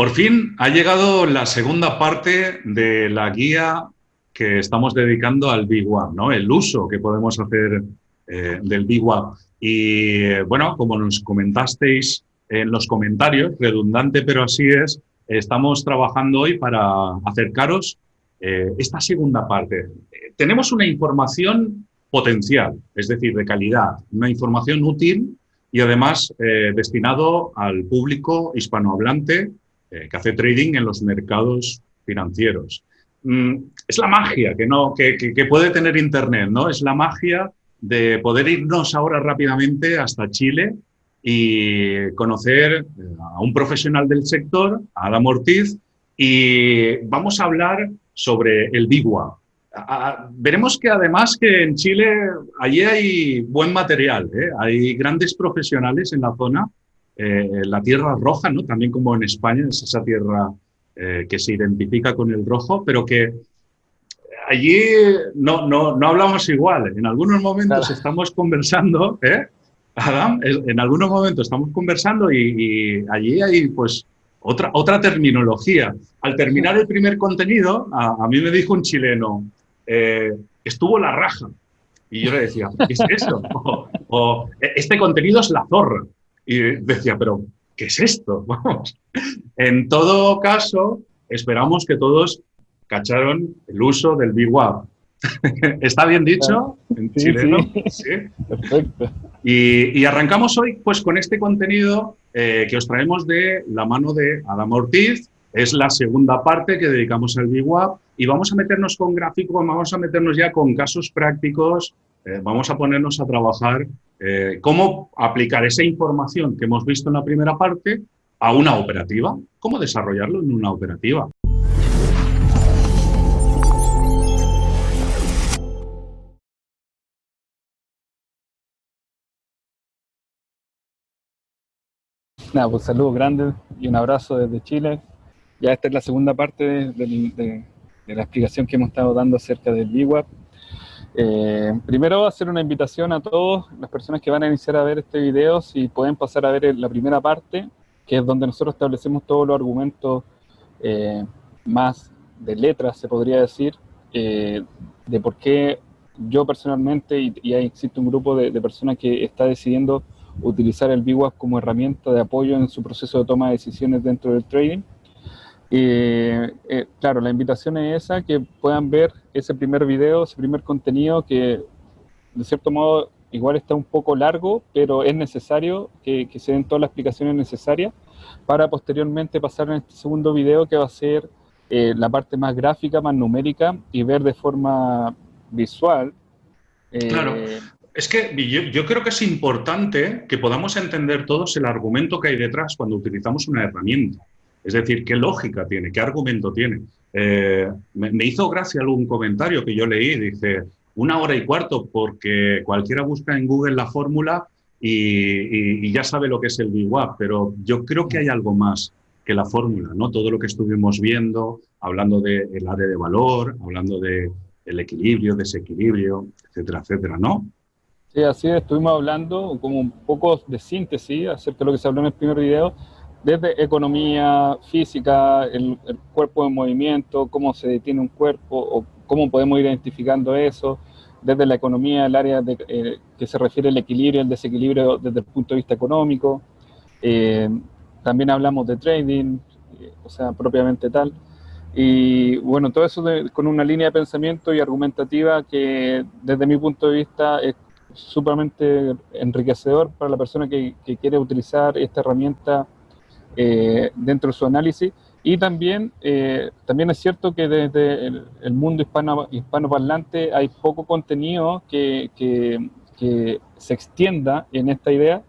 Por fin ha llegado la segunda parte de la guía que estamos dedicando al BWAP, ¿no? el uso que podemos hacer eh, del BWAP. Y bueno, como nos comentasteis en los comentarios, redundante pero así es, estamos trabajando hoy para acercaros eh, esta segunda parte. tenemos una información potencial, es decir, de calidad, una información útil y además eh, destinado al público hispanohablante eh, que hace trading en los mercados financieros. Mm, es la magia que, no, que, puede tener Internet, ¿no? Es la magia de poder irnos ahora rápidamente hasta Chile y conocer eh, a un profesional del sector, a Adam Ortiz, y vamos a hablar sobre el BIGUA, veremos que además que en Chile allí hay buen material, ¿eh? hay grandes profesionales en la zona, eh, la tierra roja, ¿no? también como en España, es esa tierra eh, que se identifica con el rojo, pero que allí no, no, no hablamos igual. En algunos momentos estamos conversando, ¿eh? Adam, en algunos momentos estamos conversando y, allí hay pues otra, otra terminología. Al terminar el primer contenido, a mí me dijo un chileno, eh, estuvo la raja. Y yo le decía, ¿qué es eso? O, este contenido es la zorra. Y decía, pero ¿qué es esto? Vamos. En todo caso, esperamos que todos cacharon el uso del BWAP. ¿Está bien dicho? En chileno. Sí. Perfecto. Y, arrancamos hoy pues, con este contenido eh, que os traemos de la mano de Adam Ortiz. Es la segunda parte que dedicamos al BWAP y vamos a meternos con gráficos, vamos a meternos ya con casos prácticos, eh, vamos a ponernos a trabajar eh, cómo aplicar esa información que hemos visto en la primera parte a una operativa, cómo desarrollarlo en una operativa. Nada, pues saludos grandes y un abrazo desde Chile. Ya esta es la segunda parte de, la explicación que hemos estado dando acerca del BWAP. Eh, primero hacer una invitación a todos las personas que van a iniciar a ver este video, si pueden pasar a ver la primera parte, que es donde nosotros establecemos todos los argumentos eh, más de letras, se podría decir, eh, de por qué yo personalmente, y, y existe un grupo de, personas que está decidiendo utilizar el BWAP como herramienta de apoyo en su proceso de toma de decisiones dentro del trading, eh, claro, la invitación es esa, que puedan ver ese primer video, ese primer contenido que de cierto modo igual está un poco largo, pero es necesario que, se den todas las explicaciones necesarias para posteriormente pasar en este segundo video que va a ser eh, la parte más gráfica, más numérica y ver de forma visual. Eh, claro, es que yo, creo que es importante que podamos entender todos el argumento que hay detrás cuando utilizamos una herramienta. Es decir, ¿qué lógica tiene? ¿Qué argumento tiene? Eh, me, hizo gracia algún comentario que yo leí, dice, una hora y cuarto, porque cualquiera busca en Google la fórmula y, ya sabe lo que es el BWAP, pero yo creo que hay algo más que la fórmula, ¿no? Todo lo que estuvimos viendo, hablando del área de valor, hablando del equilibrio, desequilibrio, etcétera, etcétera, ¿no? Sí, así estuvimos hablando como un poco de síntesis acerca de lo que se habló en el primer video, desde economía, física, el, cuerpo en movimiento, cómo se detiene un cuerpo o cómo podemos ir identificando eso, desde la economía, el área eh, que se refiere al equilibrio, el desequilibrio desde el punto de vista económico. Eh, también hablamos de trading, eh, o sea, propiamente tal. Y bueno, todo eso con una línea de pensamiento y argumentativa que desde mi punto de vista es sumamente enriquecedor para la persona que quiere utilizar esta herramienta eh, dentro de su análisis. Y también, eh, también es cierto que desde el, mundo hispano, hispanoparlante hay poco contenido que, que, se extienda en esta idea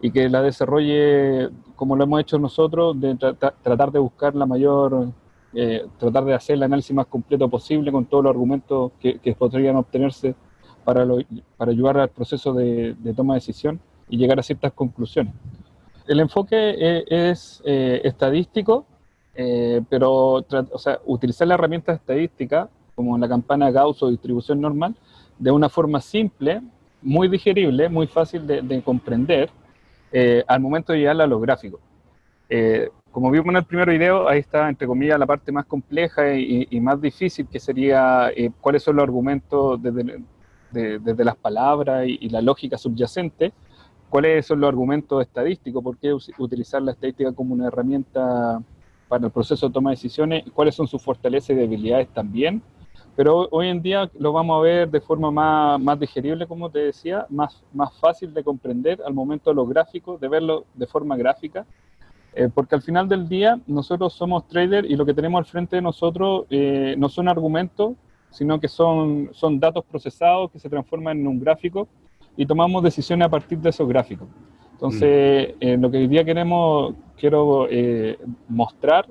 y que la desarrolle como lo hemos hecho nosotros, de tratar de buscar la mayor, eh, tratar de hacer el análisis más completo posible con todos los argumentos que, podrían obtenerse para, para ayudar al proceso de toma de decisión y llegar a ciertas conclusiones el enfoque eh, es, eh, estadístico, eh, pero o sea, utilizar la herramienta estadística, como la campana Gauss o distribución normal, de una forma simple, muy digerible, muy fácil de, comprender, al momento de llegar a los gráficos. como vimos en el primer video, ahí está, entre comillas, la parte más compleja y, más difícil, que sería eh, cuáles son los argumentos desde, desde las palabras y, la lógica subyacente, cuáles son los argumentos estadísticos, por qué utilizar la estadística como una herramienta para el proceso de toma de decisiones, cuáles son sus fortalezas y debilidades también, pero hoy en día lo vamos a ver de forma más, más digerible, como te decía, más, más fácil de comprender al momento de los gráficos, de verlo de forma gráfica, eh, porque al final del día nosotros somos traders y lo que tenemos al frente de nosotros eh, no son argumentos, sino que son, son datos procesados que se transforman en un gráfico y tomamos decisiones a partir de esos gráficos. Entonces, mm. eh, lo que hoy día queremos, quiero mostrar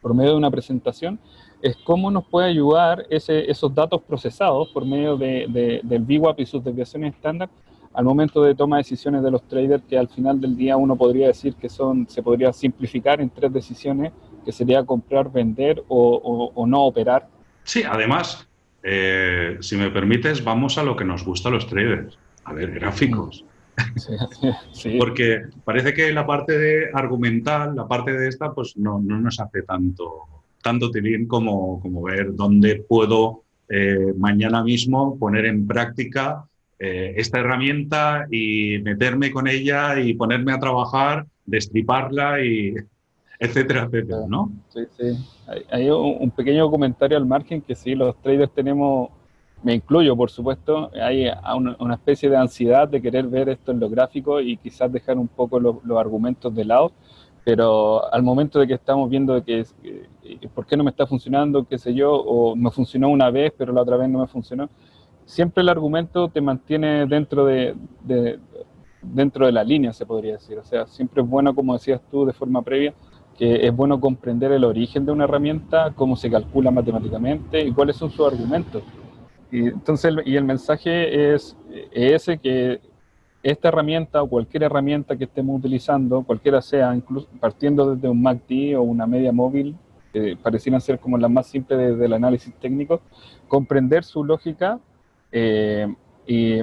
por medio de una presentación es cómo nos puede ayudar ese, esos datos procesados por medio de, del VWAP y sus desviaciones estándar al momento de toma de decisiones de los traders, que al final del día uno podría decir que son, se podría simplificar en tres decisiones, que sería comprar, vender o, no operar. Sí, además, eh, si me permites, vamos a lo que nos gusta a los traders, a ver, gráficos. Sí, Porque parece que la parte de argumental, la parte de esta, pues no, no nos hace tanto, tanto tilín como, como ver dónde puedo eh, mañana mismo poner en práctica eh, esta herramienta y meterme con ella y ponerme a trabajar, destriparla y etcétera, etcétera, ¿no? Sí, sí. Hay, un pequeño comentario al margen que sí, los traders tenemos, me incluyo por supuesto, hay una, especie de ansiedad de querer ver esto en lo gráfico y quizás dejar un poco los, argumentos de lado, pero al momento de que estamos viendo que, por qué no me está funcionando, qué sé yo, o me funcionó una vez pero la otra vez no me funcionó, siempre el argumento te mantiene dentro de, dentro de la línea, se podría decir. O sea, siempre es bueno, como decías tú de forma previa, que es bueno comprender el origen de una herramienta, cómo se calcula matemáticamente y cuáles son sus argumentos. Y, entonces, y el mensaje es, ese, que esta herramienta o cualquier herramienta que estemos utilizando, cualquiera sea, incluso partiendo desde un MACD o una media móvil, que parecieran ser como las más simples del análisis técnico, comprender su lógica eh,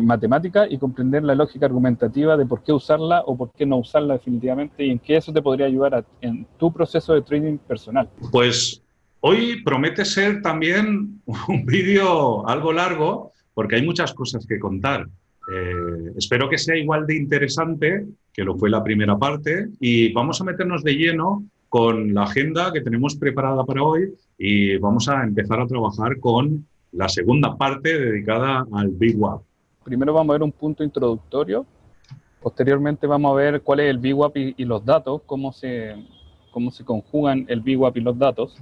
matemática y comprender la lógica argumentativa de por qué usarla o por qué no usarla definitivamente y en qué eso te podría ayudar en tu proceso de trading personal. Pues hoy promete ser también un vídeo algo largo porque hay muchas cosas que contar. Eh, espero que sea igual de interesante que lo fue la primera parte y vamos a meternos de lleno con la agenda que tenemos preparada para hoy y vamos a empezar a trabajar con la segunda parte dedicada al Big WAP. Primero vamos a ver un punto introductorio, posteriormente vamos a ver cuál es el Big WAP y, los datos, cómo se, cómo se conjugan el Big WAP y los datos.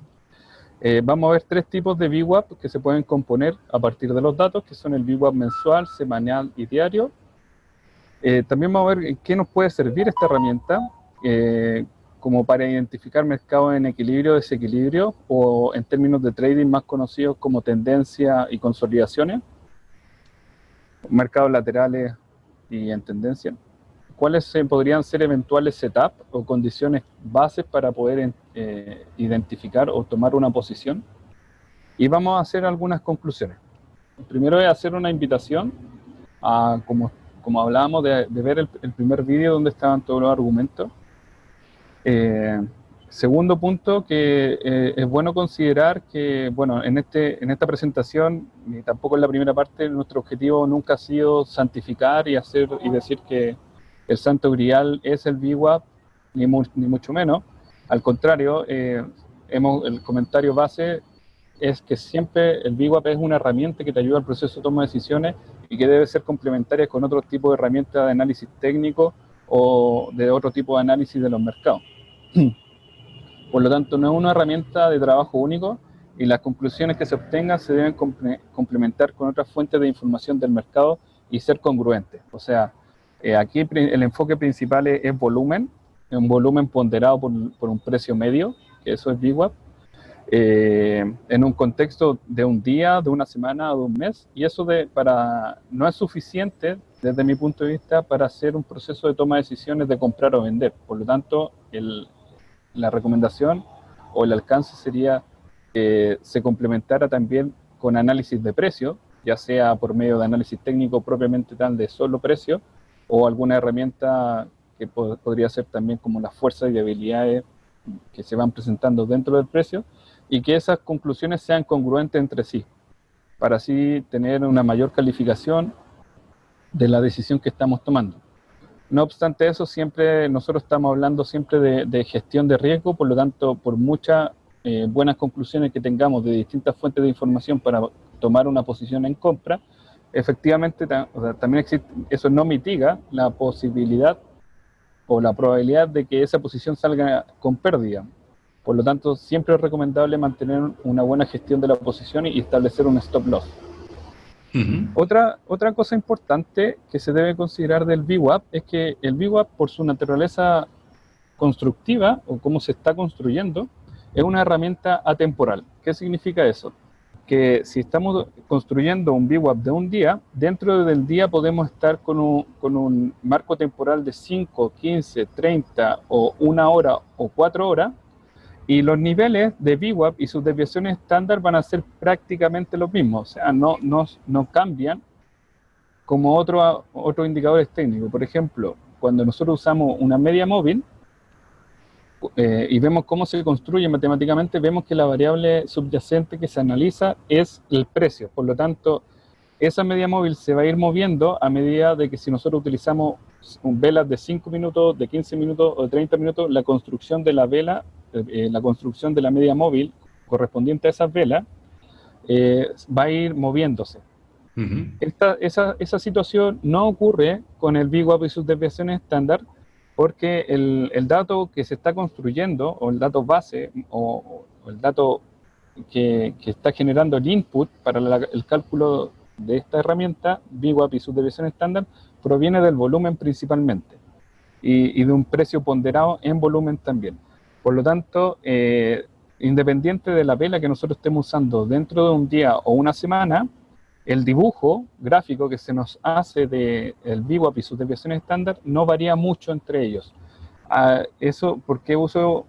Eh, vamos a ver tres tipos de VWAP que se pueden componer a partir de los datos, que son el VWAP mensual, semanal y diario. Eh, también vamos a ver en qué nos puede servir esta herramienta, eh, como para identificar mercados en equilibrio desequilibrio, o en términos de trading más conocidos como tendencia y consolidaciones, mercados laterales y en tendencia. ¿Cuáles podrían ser eventuales setup o condiciones bases para poder eh, identificar o tomar una posición? Y vamos a hacer algunas conclusiones. Primero es hacer una invitación a, como, como hablábamos, de, ver el, el primer vídeo donde estaban todos los argumentos, eh, segundo punto, que eh, es bueno considerar que, bueno, en, este, en esta presentación, ni tampoco en la primera parte, nuestro objetivo nunca ha sido santificar y hacer y decir que el santo grial es el VWAP, ni, ni mucho menos. Al contrario, eh, hemos, el comentario base es que siempre el VWAP es una herramienta que te ayuda al proceso de toma de decisiones y que debe ser complementaria con otro tipo de herramientas de análisis técnico o de otro tipo de análisis de los mercados. Por lo tanto, no es una herramienta de trabajo único y las conclusiones que se obtengan se deben complementar con otras fuentes de información del mercado y ser congruentes. O sea, eh, aquí el enfoque principal es, volumen, un volumen ponderado por, un precio medio, que eso es VWAP, eh, en un contexto de un día, de una semana o de un mes, y eso de, para, no es suficiente desde mi punto de vista para hacer un proceso de toma de decisiones de comprar o vender. Por lo tanto, el, la recomendación o el alcance sería que se complementara también con análisis de precio, ya sea por medio de análisis técnico propiamente tal de solo precio, o, alguna herramienta que podría ser también como las fuerzas y debilidades que se van presentando dentro del precio y que esas conclusiones sean congruentes entre sí, para así tener una mayor calificación de la decisión que estamos tomando. No obstante eso, siempre nosotros estamos hablando siempre de, gestión de riesgo, por lo tanto, por muchas eh, buenas conclusiones que tengamos de distintas fuentes de información para tomar una posición en compra, efectivamente también existe, eso no mitiga la posibilidad o la probabilidad de que esa posición salga con pérdida. Por lo tanto, siempre es recomendable mantener una buena gestión de la posición y establecer un stop loss. otra, otra cosa importante que se debe considerar del VWAP es que el VWAP, por su naturaleza constructiva o cómo se está construyendo, es una herramienta atemporal. ¿Qué significa eso? Que si estamos construyendo un VWAP de un día, dentro del día podemos estar con un, con un marco temporal de 5, 15, 30 o una hora o cuatro horas, y los niveles de VWAP y sus desviaciones estándar van a ser prácticamente los mismos, o sea, no, no, no cambian como otros otro indicadores técnicos. Por ejemplo, cuando nosotros usamos una media móvil, eh, y vemos cómo se construye matemáticamente, vemos que la variable subyacente que se analiza es el precio. Por lo tanto, esa media móvil se va a ir moviendo a medida de que si nosotros utilizamos velas de 5 minutos, de 15 minutos o de 30 minutos, la construcción de la vela, eh, la construcción de la media móvil correspondiente a esas velas, eh, va a ir moviéndose. esa, esa situación no ocurre con el VWAP y sus desviaciones estándar, porque el, dato que se está construyendo, o el dato base, o, el dato que, está generando el input para el cálculo de esta herramienta, VWAP y su desviación estándar, proviene del volumen principalmente, y, y, de un precio ponderado en volumen también. Por lo tanto, eh, independiente de la vela que nosotros estemos usando dentro de un día o una semana, el dibujo gráfico que se nos hace del el VWAP y sus desviaciones estándar no varía mucho entre ellos. Ah, eso porque uso,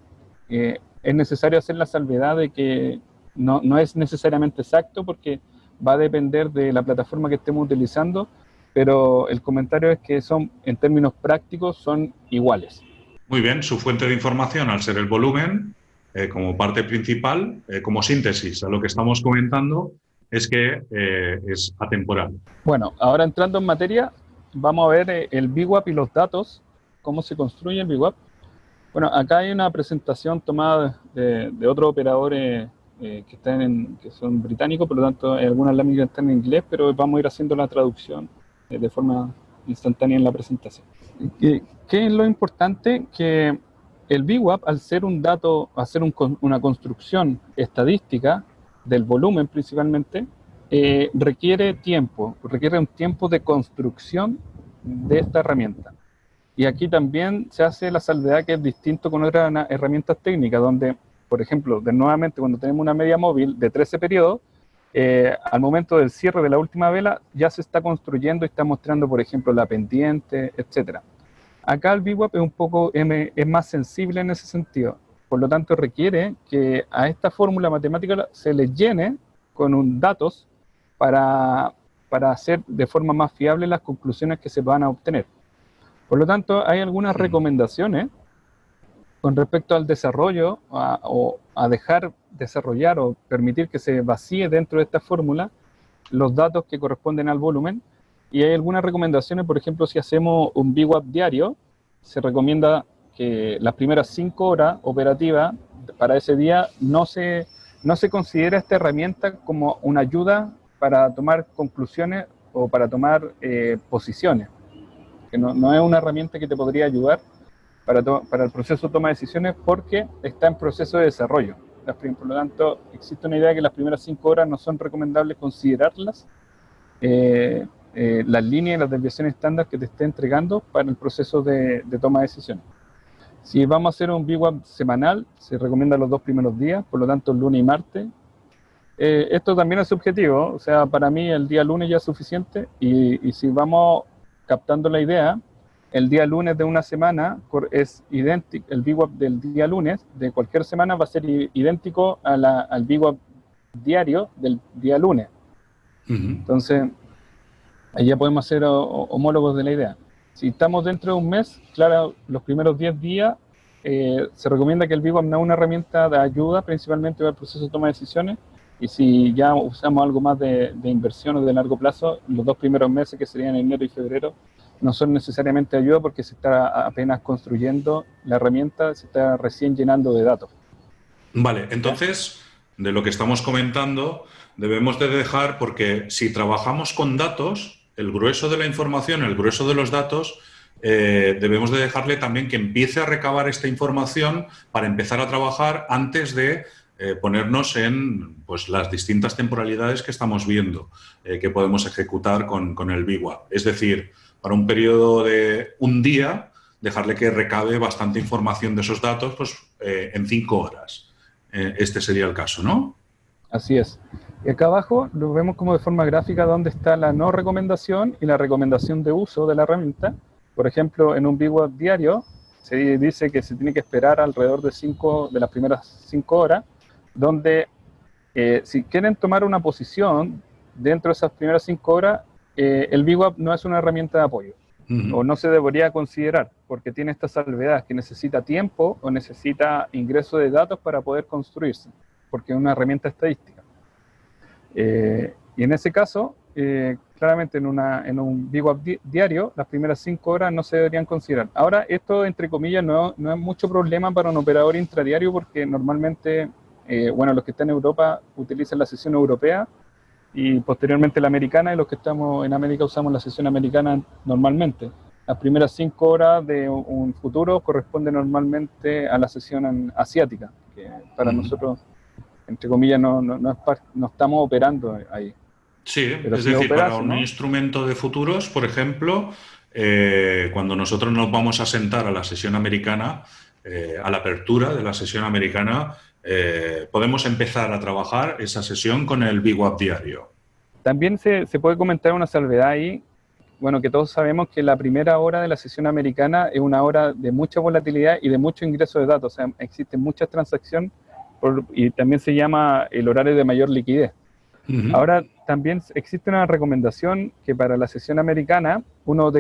eh, es necesario hacer la salvedad de que no, no, es necesariamente exacto porque va a depender de la plataforma que estemos utilizando, pero el comentario es que son, en términos prácticos, son iguales. Muy bien, su fuente de información al ser el volumen, eh, como parte principal, eh, como síntesis a lo que estamos comentando, es que eh, es atemporal. Bueno, ahora entrando en materia, vamos a ver eh, el BWAP y los datos, cómo se construye el BWAP. Bueno, acá hay una presentación tomada de, de otros operadores eh, que, están en, que son británicos, por lo tanto algunas láminas están en inglés, pero vamos a ir haciendo la traducción de forma instantánea en la presentación. ¿Qué, ¿Qué, es lo importante? Que el BWAP, al ser un dato, al ser un, una construcción estadística, del volumen principalmente, eh, requiere tiempo, requiere un tiempo de construcción de esta herramienta. Y aquí también se hace la salvedad que es distinto con otras herramientas técnicas, donde, por ejemplo, de nuevamente cuando tenemos una media móvil de 13 periodos, eh, al momento del cierre de la última vela ya se está construyendo y está mostrando, por ejemplo, la pendiente, etc. Acá el VWAP es un poco es más sensible en ese sentido. Por lo tanto, requiere que a esta fórmula matemática se le llene con un datos para, para hacer de forma más fiable las conclusiones que se van a obtener. Por lo tanto, hay algunas recomendaciones con respecto al desarrollo o a dejar desarrollar o permitir que se vacíe dentro de esta fórmula los datos que corresponden al volumen. Y hay algunas recomendaciones, por ejemplo, si hacemos un VWAP diario, se recomienda que las primeras cinco horas operativas para ese día no se, no se considera esta herramienta como una ayuda para tomar conclusiones o para tomar eh, posiciones. Que no, no, es una herramienta que te podría ayudar para, para el proceso de toma de decisiones porque está en proceso de desarrollo. Por lo tanto, existe una idea de que las primeras cinco horas no son recomendables considerarlas eh, eh, las líneas y las desviaciones estándar que te esté entregando para el proceso de, de toma de decisiones. Si vamos a hacer un VWAP semanal, se recomienda los dos primeros días, por lo tanto lunes y martes. Eh, esto también es subjetivo, o sea, para mí el día lunes ya es suficiente y, si vamos captando la idea, el día lunes de una semana es idéntico, el VWAP del día lunes de cualquier semana va a ser idéntico al VWAP diario del día lunes. Entonces, ahí ya podemos ser homólogos de la idea. Si estamos dentro de un mes, claro, los primeros 10 días eh, se recomienda que el VWAP no es una herramienta de ayuda principalmente para el proceso de toma de decisiones, y si ya usamos algo más de, de inversión o de largo plazo, los dos primeros meses, que serían enero y febrero, no son necesariamente ayuda porque se está apenas construyendo la herramienta, se está recién llenando de datos. Vale, entonces, de lo que estamos comentando, debemos de dejar, porque si trabajamos con datos, el grueso de la información, el grueso de los datos, eh, debemos de dejarle también que empiece a recabar esta información para empezar a trabajar antes de eh, ponernos en pues, las distintas temporalidades que estamos viendo eh, que podemos ejecutar con, con el BIWA. Es decir, para un periodo de un día, dejarle que recabe bastante información de esos datos pues, en cinco horas. Este sería el caso, ¿no? Así es. Y acá abajo lo vemos como de forma gráfica donde está la no recomendación y la recomendación de uso de la herramienta. Por ejemplo, en un BigWeb diario se dice que se tiene que esperar alrededor de, cinco, de las primeras cinco horas, donde eh, si quieren tomar una posición dentro de esas primeras cinco horas, eh, el BWAP no es una herramienta de apoyo, o no se debería considerar, porque tiene esta salvedad que necesita tiempo o necesita ingreso de datos para poder construirse, porque es una herramienta estadística. Eh, y en ese caso, eh, claramente en, una, en un BWAP diario, las primeras cinco horas no se deberían considerar. Ahora, esto, entre comillas, no, no es mucho problema para un operador intradiario, porque normalmente, bueno, los que están en Europa utilizan la sesión europea, y posteriormente la americana, y los que estamos en América usamos la sesión americana normalmente. Las primeras cinco horas de un futuro corresponde normalmente a la sesión asiática, que para nosotros, entre comillas, no, no, no, estamos operando ahí. Sí, es decir, para un instrumento de futuros, por ejemplo, eh, cuando nosotros nos vamos a sentar a la sesión americana, eh, a la apertura de la sesión americana, eh, podemos empezar a trabajar esa sesión con el BWAP diario. También se, puede comentar una salvedad ahí, bueno, que todos sabemos que la primera hora de la sesión americana es una hora de mucha volatilidad y de mucho ingreso de datos, o sea, existen muchas y también se llama el horario de mayor liquidez. Ahora, también existe una recomendación que para la sesión americana uno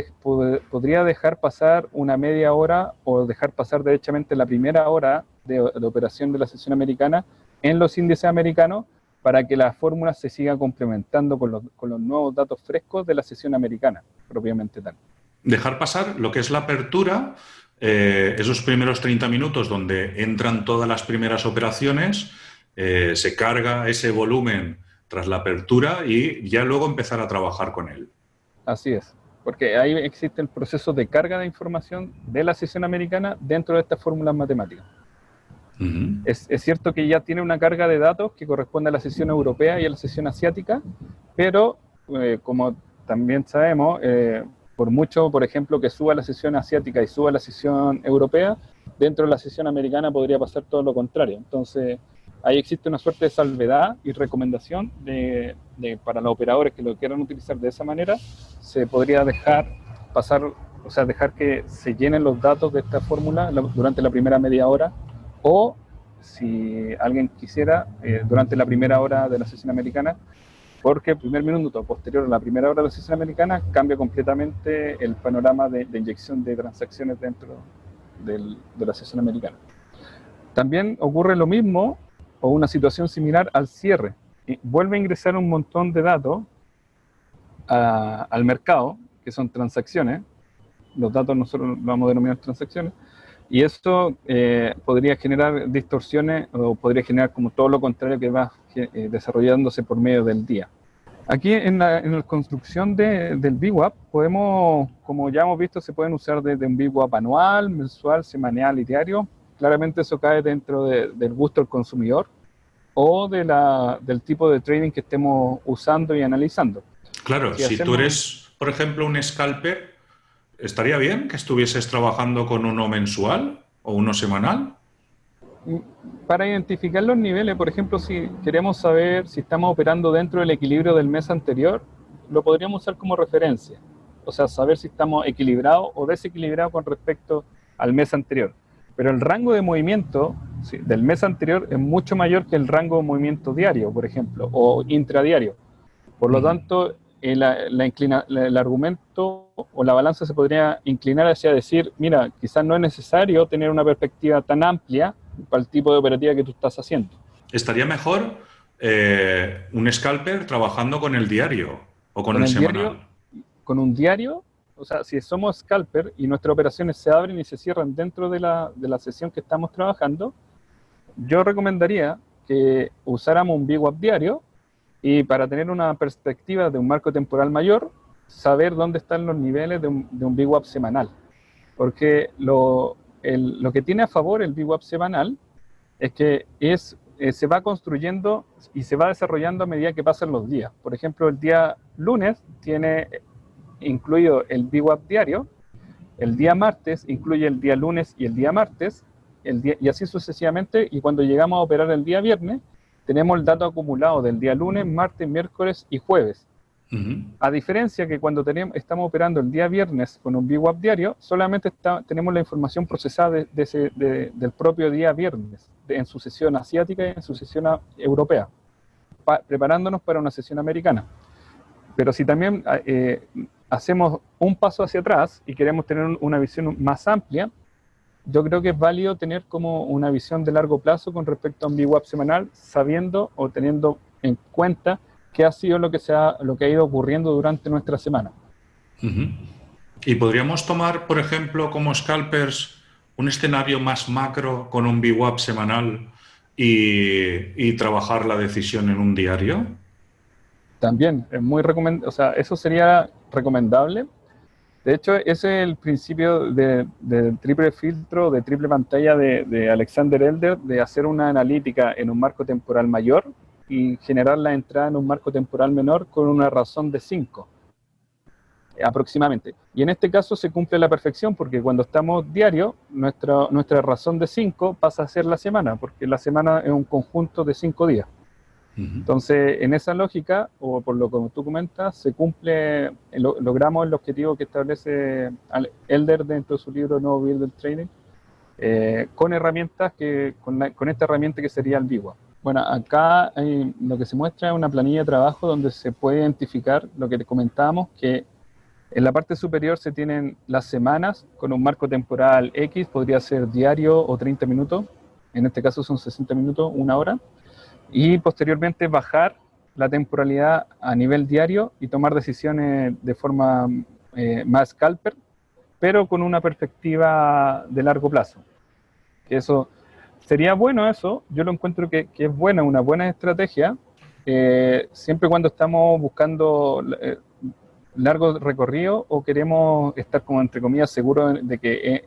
podría dejar pasar una media hora o dejar pasar derechamente la primera hora de, operación de la sesión americana en los índices americanos para que la fórmula se siga complementando con los, con los nuevos datos frescos de la sesión americana, propiamente tal. Dejar pasar lo que es la apertura, eh, esos primeros 30 minutos donde entran todas las primeras operaciones, eh, se carga ese volumen tras la apertura y ya luego empezar a trabajar con él. Así es, porque ahí existe el proceso de carga de información de la sesión americana dentro de estas fórmulas matemáticas. es, cierto que ya tiene una carga de datos que corresponde a la sesión europea y a la sesión asiática, pero eh, como también sabemos, eh, por mucho, por ejemplo, que suba la sesión asiática y suba la sesión europea, dentro de la sesión americana podría pasar todo lo contrario. Entonces, ahí existe una suerte de salvedad y recomendación de, para los operadores que lo quieran utilizar de esa manera, se podría dejar pasar, o sea, dejar que se llenen los datos de esta fórmula durante la primera media hora o si alguien quisiera, eh, durante la primera hora de la sesión americana, porque el primer minuto posterior a la primera hora de la sesión americana cambia completamente el panorama de, inyección de transacciones dentro de la sesión americana. También ocurre lo mismo o una situación similar al cierre. Y vuelve a ingresar un montón de datos al mercado, que son transacciones, los datos nosotros lo vamos a denominar transacciones, y esto eh, podría generar distorsiones o podría generar como todo lo contrario que va eh, desarrollándose por medio del día. Aquí en la, construcción de, del BWAP podemos, como ya hemos visto, se pueden usar desde un BWAP anual, mensual, semanal y diario, claramente eso cae dentro del gusto del consumidor o de la, del tipo de trading que estemos usando y analizando. Claro, si, tú eres, por ejemplo, un scalper, ¿estaría bien que estuvieses trabajando con uno mensual o uno semanal? Para identificar los niveles, por ejemplo, si queremos saber si estamos operando dentro del equilibrio del mes anterior, lo podríamos usar como referencia. O sea, saber si estamos equilibrados o desequilibrados con respecto al mes anterior pero el rango de movimiento del mes anterior es mucho mayor que el rango de movimiento diario, por ejemplo, o intradiario. Por lo tanto, el argumento o la balanza se podría inclinar hacia decir, mira, quizás no es necesario tener una perspectiva tan amplia para el tipo de operativa que tú estás haciendo. Estaría mejor eh, un scalper trabajando con el diario o con, el, semanal. con un diario, o sea, si somos scalper y nuestras operaciones se abren y se cierran dentro de la, de la sesión que estamos trabajando, yo recomendaría que usáramos un VWAP diario y para tener una perspectiva de un marco temporal mayor, saber dónde están los niveles de un, de un VWAP semanal. Porque lo, lo, que tiene a favor el VWAP semanal es que es, eh, se va construyendo y se va desarrollando a medida que pasan los días. Por ejemplo, el día lunes tiene incluido el VWAP diario, el día martes incluye el día lunes y el día martes, el día, y así sucesivamente, y cuando llegamos a operar el día viernes, tenemos el dato acumulado del día lunes, martes, miércoles y jueves. A diferencia que cuando tenemos, estamos operando el día viernes con un VWAP diario, solamente tenemos la información procesada de, del propio día viernes, en su sesión asiática y en su sesión europea, preparándonos para una sesión americana. Pero si también eh, hacemos un paso hacia atrás y queremos tener una visión más amplia, yo creo que es válido tener como una visión de largo plazo con respecto a un VWAP semanal, sabiendo o teniendo en cuenta qué ha sido lo que, se ha, lo que ha ido ocurriendo durante nuestra semana. Y podríamos tomar, por ejemplo, como scalpers, un escenario más macro con un VWAP semanal y, y trabajar la decisión en un diario. También, es muy recomendable, o sea, eso sería recomendable, de hecho, ese es el principio de, triple filtro, de triple pantalla de, Alexander Elder, de hacer una analítica en un marco temporal mayor y generar la entrada en un marco temporal menor con una razón de 5, aproximadamente. Y en este caso se cumple la perfección porque cuando estamos diario, nuestra, nuestra razón de 5 pasa a ser la semana, porque la semana es un conjunto de 5 días. Entonces, en esa lógica, o por lo que tú comentas, se cumple, logramos el objetivo que establece Elder dentro de su libro No Build Training, eh, con herramientas que, con, esta herramienta que sería el VIWA. Bueno, acá lo que se muestra es una planilla de trabajo donde se puede identificar lo que te comentábamos, que en la parte superior se tienen las semanas con un marco temporal X, podría ser diario o 30 minutos, en este caso son 60 minutos, una hora y posteriormente bajar la temporalidad a nivel diario y tomar decisiones de forma eh, más scalper, pero con una perspectiva de largo plazo. Eso sería bueno eso, yo lo encuentro que, es buena, una buena estrategia, eh, siempre cuando estamos buscando eh, largo recorrido o queremos estar como entre comillas seguros de que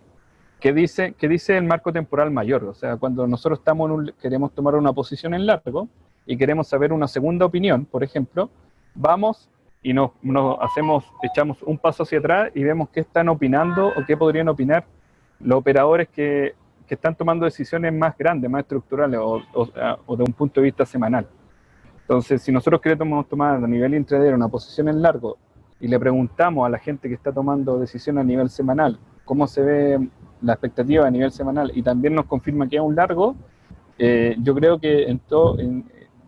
¿Qué dice, qué dice el marco temporal mayor? O sea, cuando nosotros estamos queremos tomar una posición en largo y queremos saber una segunda opinión, por ejemplo, vamos y nos, hacemos, echamos un paso hacia atrás y vemos qué están opinando o qué podrían opinar los operadores que, que están tomando decisiones más grandes, más estructurales o, o, de un punto de vista semanal. Entonces, si nosotros queremos tomar a nivel intraday una posición en largo y le preguntamos a la gente que está tomando decisiones a nivel semanal cómo se ve la expectativa a nivel semanal y también nos confirma que es un largo, eh, yo creo que en todo,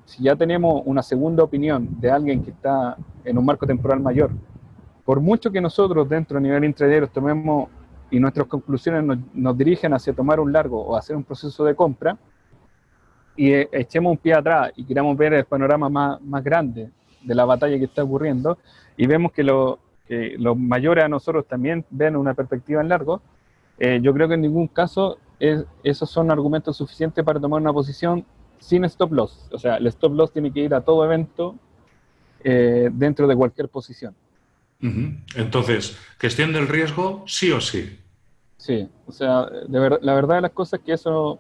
si ya tenemos una segunda opinión de alguien que está en un marco temporal mayor, por mucho que nosotros dentro a nivel intraday tomemos y nuestras conclusiones nos, dirigen hacia tomar un largo o hacer un proceso de compra, y eh, echemos un pie atrás y queramos ver el panorama más, más grande de la batalla que está ocurriendo, y vemos que, lo, que los mayores a nosotros también ven una perspectiva en largo, eh, yo creo que en ningún caso esos son argumentos suficientes para tomar una posición sin stop loss. O sea, el stop loss tiene que ir a todo evento eh, dentro de cualquier posición. Entonces, gestión del riesgo, sí o sí. Sí, o sea, de la verdad de las cosas es que eso,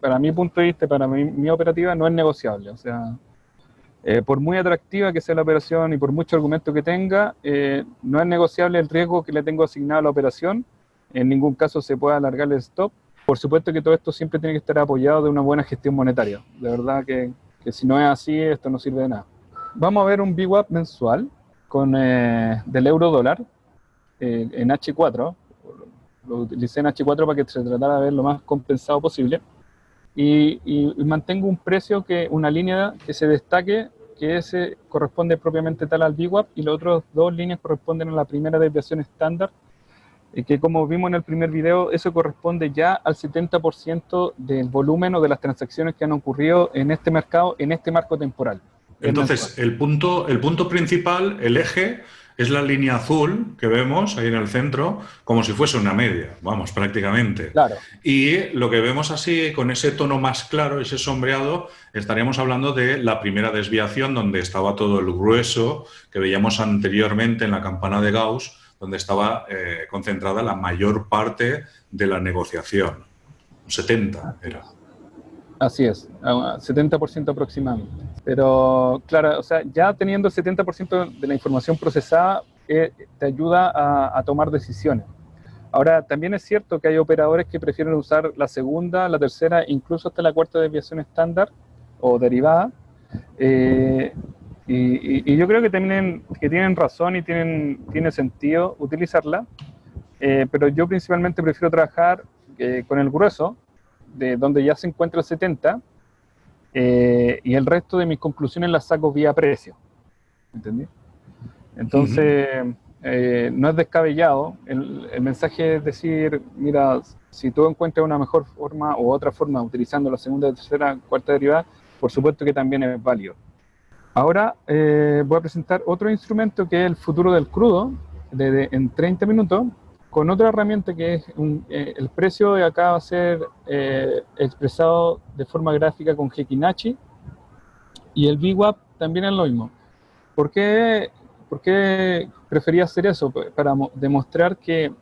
para mi punto de vista, para mi, operativa, no es negociable. O sea, eh, por muy atractiva que sea la operación y por mucho argumento que tenga, no es negociable el riesgo que le tengo asignado a la operación en ningún caso se puede alargar el stop. Por supuesto que todo esto siempre tiene que estar apoyado de una buena gestión monetaria. De verdad que, que si no es así, esto no sirve de nada. Vamos a ver un VWAP mensual con, eh, del euro dólar eh, en H4. Lo utilicé en H4 para que se tratara de ver lo más compensado posible. Y, y, mantengo un precio, que una línea que se destaque que ese corresponde propiamente tal al VWAP y las otras dos líneas corresponden a la primera desviación estándar, y que como vimos en el primer video, eso corresponde ya al 70% del volumen o de las transacciones que han ocurrido en este mercado, en este marco temporal. Entonces, el punto, el punto principal, el eje, es la línea azul que vemos ahí en el centro, como si fuese una media, vamos, prácticamente. Claro. Y lo que vemos así, con ese tono más claro, ese sombreado, estaríamos hablando de la primera desviación, donde estaba todo el grueso que veíamos anteriormente en la campana de Gauss, donde estaba eh, concentrada la mayor parte de la negociación. 70 era. Así es, 70% aproximadamente. Pero claro, o sea, ya teniendo el 70% de la información procesada, eh, te ayuda a, tomar decisiones. Ahora, también es cierto que hay operadores que prefieren usar la segunda, la tercera, incluso hasta la cuarta desviación estándar o derivada. Eh, y, yo creo que, tienen, que tienen razón y tienen, tiene sentido utilizarla, eh, pero yo principalmente prefiero trabajar con el grueso, de donde ya se encuentra el 70, eh, y el resto de mis conclusiones las saco vía precio. ¿Entendí? Entonces, eh, no es descabellado. El, mensaje es decir, mira, si tú encuentras una mejor forma o otra forma utilizando la segunda, tercera, cuarta derivada, por supuesto que también es válido. Ahora eh, voy a presentar otro instrumento que es el futuro del crudo, en 30 minutos, con otra herramienta que es eh, el precio de acá va a ser eh, expresado de forma gráfica con Hekinachi y el VWAP también es lo mismo. ¿Por qué, por qué prefería hacer eso? Pues, para demostrar que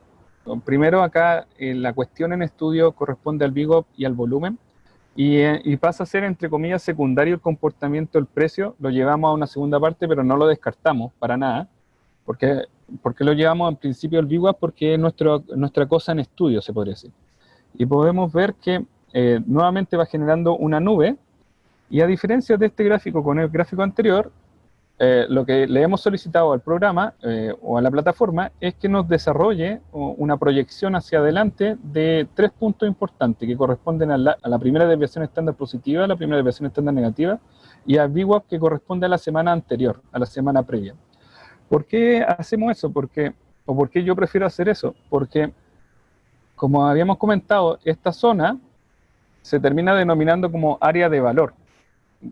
primero acá la cuestión en estudio corresponde al VWAP y al volumen y, y, pasa a ser entre comillas secundario el comportamiento del precio, lo llevamos a una segunda parte pero no lo descartamos para nada porque ¿Por qué lo llevamos en principio al VWAP? Porque es nuestro, nuestra cosa en estudio, se podría decir. Y podemos ver que eh, nuevamente va generando una nube, y a diferencia de este gráfico con el gráfico anterior, eh, lo que le hemos solicitado al programa eh, o a la plataforma es que nos desarrolle una proyección hacia adelante de tres puntos importantes que corresponden a la, a primera desviación estándar positiva, a la primera desviación estándar negativa y al VWAP que corresponde a la semana anterior, a la semana previa. ¿Por qué hacemos eso? Porque, ¿O por qué yo prefiero hacer eso? Porque, como habíamos comentado, esta zona se termina denominando como área de valor.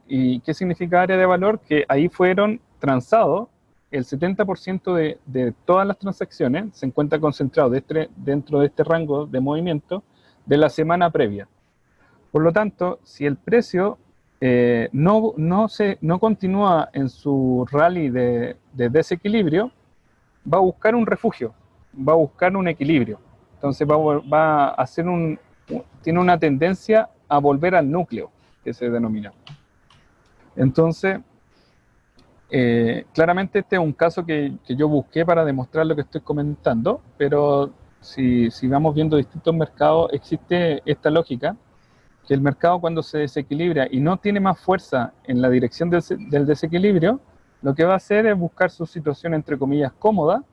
¿Y qué significa área de valor? Que ahí fueron transados el 70% de, de, todas las transacciones, se encuentra concentrado este, dentro de este rango de movimiento de la semana previa. Por lo tanto, si el precio eh, no, no, se, no continúa en su rally de, desequilibrio, va a buscar un refugio, va a buscar un equilibrio. Entonces va, va a hacer un, tiene una tendencia a volver al núcleo, que se denomina. Entonces, eh, claramente este es un caso que, que, yo busqué para demostrar lo que estoy comentando, pero si, si vamos viendo distintos mercados, existe esta lógica que el mercado cuando se desequilibra y no tiene más fuerza en la dirección del, desequilibrio, lo que va a hacer es buscar su situación entre comillas cómoda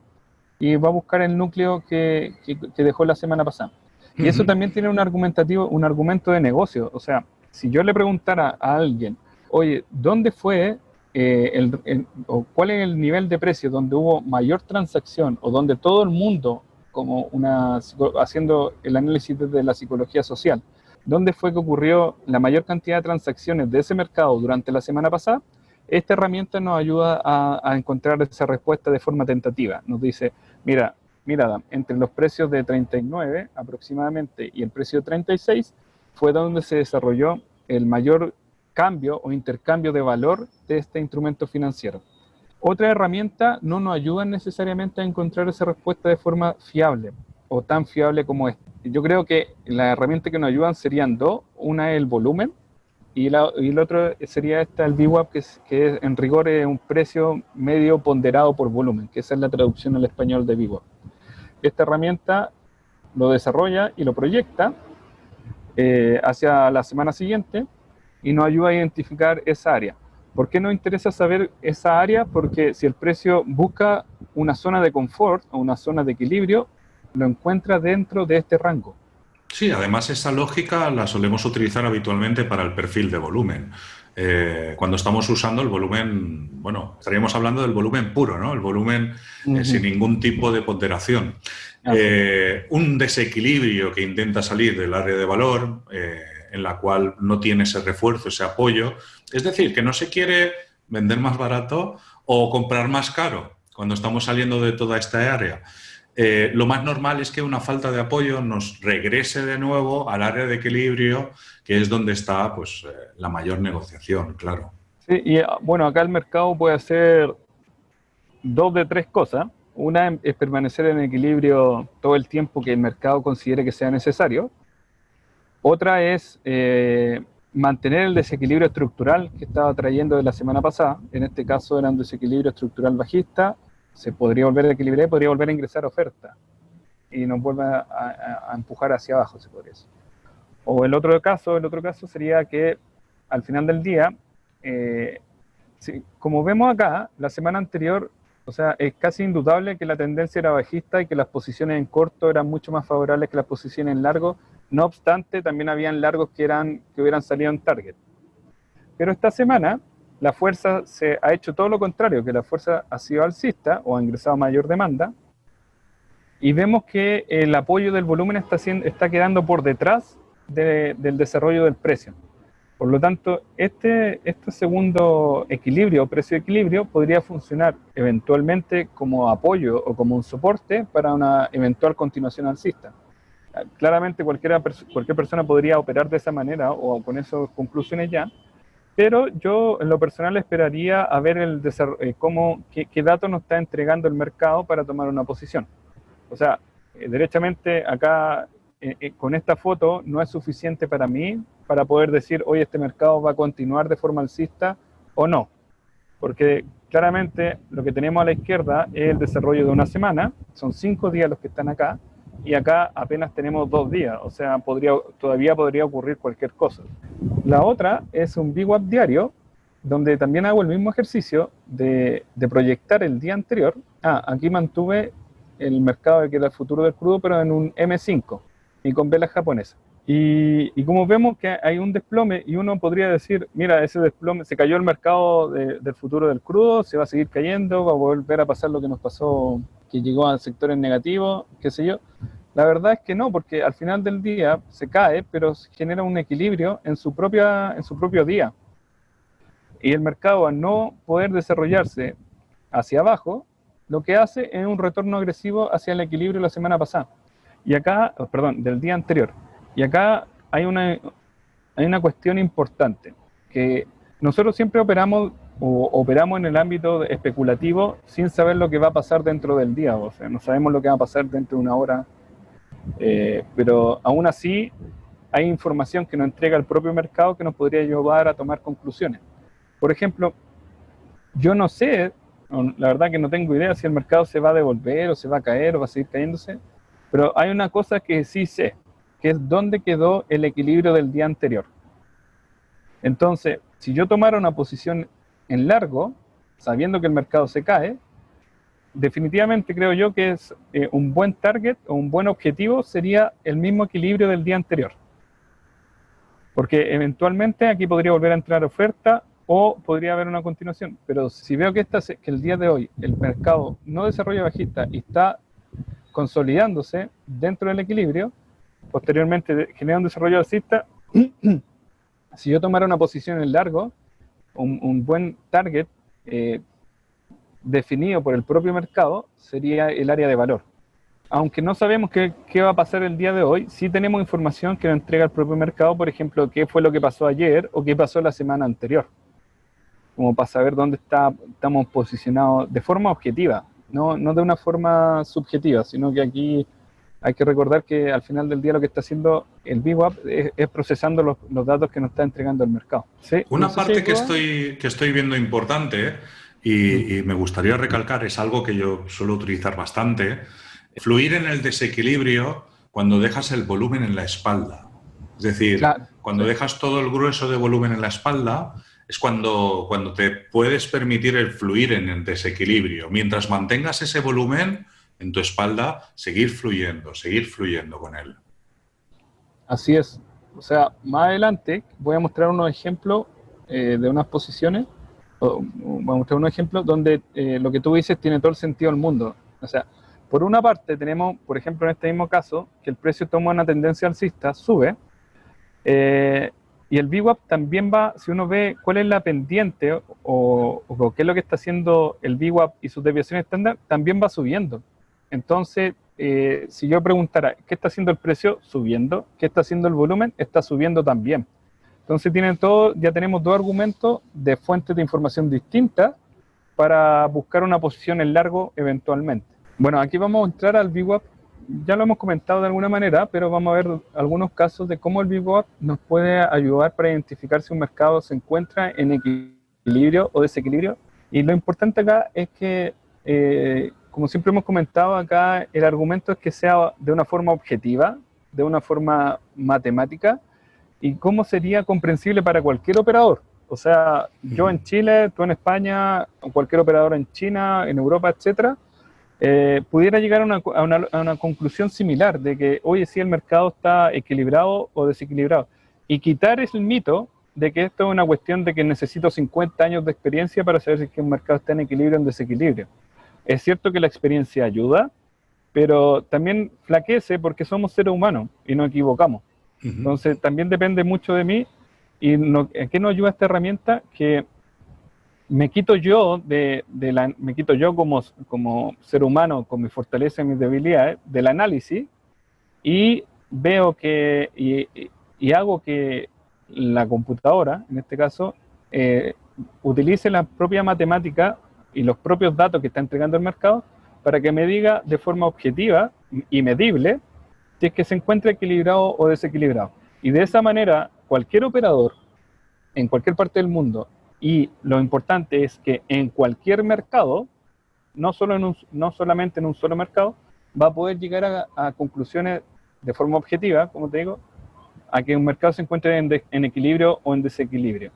y va a buscar el núcleo que, dejó la semana pasada. Y eso también tiene un argumentativo, un argumento de negocio. O sea, si yo le preguntara a alguien, oye, ¿dónde fue eh, el, o cuál es el nivel de precio donde hubo mayor transacción o donde todo el mundo, como una, haciendo el análisis de la psicología social, dónde fue que ocurrió la mayor cantidad de transacciones de ese mercado durante la semana pasada, esta herramienta nos ayuda a, encontrar esa respuesta de forma tentativa. Nos dice, mira, mira, entre los precios de 39 aproximadamente y el precio de 36 fue donde se desarrolló el mayor cambio o intercambio de valor de este instrumento financiero. Otra herramienta no nos ayuda necesariamente a encontrar esa respuesta de forma fiable o tan fiable como esta yo creo que las herramientas que nos ayudan serían dos. Una es el volumen y, la, y el otro sería esta, el VWAP, que, que en rigor es un precio medio ponderado por volumen, que esa es la traducción al español de VWAP. Esta herramienta lo desarrolla y lo proyecta eh, hacia la semana siguiente y nos ayuda a identificar esa área. ¿Por qué nos interesa saber esa área? Porque si el precio busca una zona de confort o una zona de equilibrio, lo encuentra dentro de este rango. Sí, además esa lógica la solemos utilizar habitualmente para el perfil de volumen. eh, cuando estamos usando el volumen, bueno, estaríamos hablando del volumen puro, ¿no? El volumen eh, sin ningún tipo de ponderación. Eh, un desequilibrio que intenta salir del área de valor, en la cual no tiene ese refuerzo, ese apoyo. Es decir, que no se quiere vender más barato o comprar más caro cuando estamos saliendo de toda esta área. lo más normal es que una falta de apoyo nos regrese de nuevo al área de equilibrio que es donde está pues, eh, la mayor negociación, claro. Sí, y ah, bueno, acá el mercado puede hacer dos de tres cosas. Una es permanecer en equilibrio todo el tiempo que el mercado considere que sea necesario. Otra es eh, mantener el desequilibrio estructural que estaba trayendo de la semana pasada. En este caso era un desequilibrio estructural bajista. Se podría volver a equilibrar y podría volver a ingresar oferta. Y nos vuelve a, empujar hacia abajo, se podría decir. O el otro caso, el otro caso sería que al final del día, eh, como vemos acá, la semana anterior, o sea, es casi indudable que la tendencia era bajista y que las posiciones en corto eran mucho más favorables que las posiciones en largo. No obstante, también habían largos que, eran, que hubieran salido en target. Pero esta semana, la fuerza se ha hecho todo lo contrario, que la fuerza ha sido alcista o ha ingresado mayor demanda. Y vemos que el apoyo del volumen está, está quedando por detrás del desarrollo del precio. Por lo tanto, este, este segundo equilibrio, precio-equilibrio, podría funcionar eventualmente como apoyo o como un soporte para una eventual continuación alcista. Claramente cualquiera, cualquier persona podría operar de esa manera o con esas conclusiones ya, pero yo en lo personal esperaría a ver el eh, cómo, qué, qué datos nos está entregando el mercado para tomar una posición. O sea, eh, derechamente acá eh, eh, con esta foto no es suficiente para mí para poder decir, hoy este mercado va a continuar de forma alcista o no. Porque claramente lo que tenemos a la izquierda es el desarrollo de una semana, son cinco días los que están acá, y acá apenas tenemos dos días, o sea, podría, todavía podría ocurrir cualquier cosa. La otra es un VWAP diario, donde también hago el mismo ejercicio de, de proyectar el día anterior. Ah, aquí mantuve el mercado que era el futuro del crudo, pero en un M5 y con velas japonesas. Y, como vemos que hay un desplome y uno podría decir, mira, ese desplome, se cayó el mercado del futuro del crudo, se va a seguir cayendo, va a volver a pasar lo que nos pasó, que llegó a sectores negativos, qué sé yo. La verdad es que no, porque al final del día se cae, pero genera un equilibrio en su, propia, en su propio día. Y el mercado, al no poder desarrollarse hacia abajo, lo que hace es un retorno agresivo hacia el equilibrio la semana pasada. Y acá, oh, perdón, del día anterior. Y acá hay una, hay una cuestión importante, que nosotros siempre operamos o operamos en el ámbito especulativo sin saber lo que va a pasar dentro del día, o sea, no sabemos lo que va a pasar dentro de una hora, eh, pero aún así hay información que nos entrega el propio mercado que nos podría llevar a tomar conclusiones. Por ejemplo, yo no sé, la verdad que no tengo idea si el mercado se va a devolver o se va a caer o va a seguir cayéndose, pero hay una cosa que sí sé, que es dónde quedó el equilibrio del día anterior. Entonces, si yo tomara una posición en largo, sabiendo que el mercado se cae, definitivamente creo yo que es eh, un buen target o un buen objetivo sería el mismo equilibrio del día anterior. Porque eventualmente aquí podría volver a entrar oferta o podría haber una continuación. Pero si veo que, esta, que el día de hoy el mercado no desarrolla bajista y está consolidándose dentro del equilibrio, posteriormente genera un desarrollo alcista. si yo tomara una posición en largo, un, buen target eh, definido por el propio mercado sería el área de valor. Aunque no sabemos qué, qué, va a pasar el día de hoy, sí tenemos información que nos entrega el propio mercado, por ejemplo, qué fue lo que pasó ayer o qué pasó la semana anterior, como para saber dónde está, estamos posicionados de forma objetiva no, no de una forma subjetiva, sino que aquí hay que recordar que al final del día lo que está haciendo el BWAP es, procesando los, los, datos que nos está entregando el mercado. Una parte que, estoy, que estoy viendo importante y, y, me gustaría recalcar es algo que yo suelo utilizar bastante, fluir en el desequilibrio cuando dejas el volumen en la espalda. Es decir, cuando dejas todo el grueso de volumen en la espalda, es cuando, cuando te puedes permitir el fluir en el desequilibrio. Mientras mantengas ese volumen en tu espalda, seguir fluyendo, seguir fluyendo con él. Así es. O sea, más adelante voy a mostrar unos ejemplos eh, de unas posiciones, vamos a mostrar un ejemplo, donde eh, lo que tú dices tiene todo el sentido del mundo. O sea, por una parte tenemos, por ejemplo, en este mismo caso, que el precio toma una tendencia alcista, sube, eh, y el VWAP también va, si uno ve cuál es la pendiente o, o, qué es lo que está haciendo el VWAP y sus desviaciones estándar, también va subiendo. Entonces, eh, si yo preguntara, ¿qué está haciendo el precio? Subiendo. ¿Qué está haciendo el volumen? Está subiendo también. Entonces tienen todo, ya tenemos dos argumentos de fuentes de información distintas para buscar una posición en largo eventualmente. Bueno, aquí vamos a entrar al VWAP. Ya lo hemos comentado de alguna manera, pero vamos a ver algunos casos de cómo el VWAP nos puede ayudar para identificar si un mercado se encuentra en equilibrio o desequilibrio. Y lo importante acá es que eh, como siempre hemos comentado acá, el argumento es que sea de una forma objetiva, de una forma matemática, y cómo sería comprensible para cualquier operador. O sea, yo en Chile, tú en España, cualquier operador en China, en Europa, etcétera, eh, pudiera llegar a una, a, una, a una, conclusión similar de que, oye, si el mercado está equilibrado o desequilibrado. Y quitar ese mito de que esto es una cuestión de que necesito 50 años de experiencia para saber si es que un mercado está en equilibrio o en desequilibrio. Es cierto que la experiencia ayuda, pero también flaquece porque somos seres humanos y nos equivocamos. Entonces también depende mucho de mí y no, ¿en qué nos ayuda esta herramienta? Que me quito yo de, la, me quito yo como, como ser humano con mi fortaleza y mis debilidades del análisis y veo que y, hago que la computadora, en este caso, eh, utilice la propia matemática y los propios datos que está entregando el mercado para que me diga de forma objetiva y medible si es que se encuentra equilibrado o desequilibrado. Y de esa manera, cualquier operador en cualquier parte del mundo, y lo importante es que en cualquier mercado, no, solo en no solamente en un solo mercado, va a poder llegar a, conclusiones de forma objetiva, como te digo, a que un mercado se encuentre en, en equilibrio o en desequilibrio.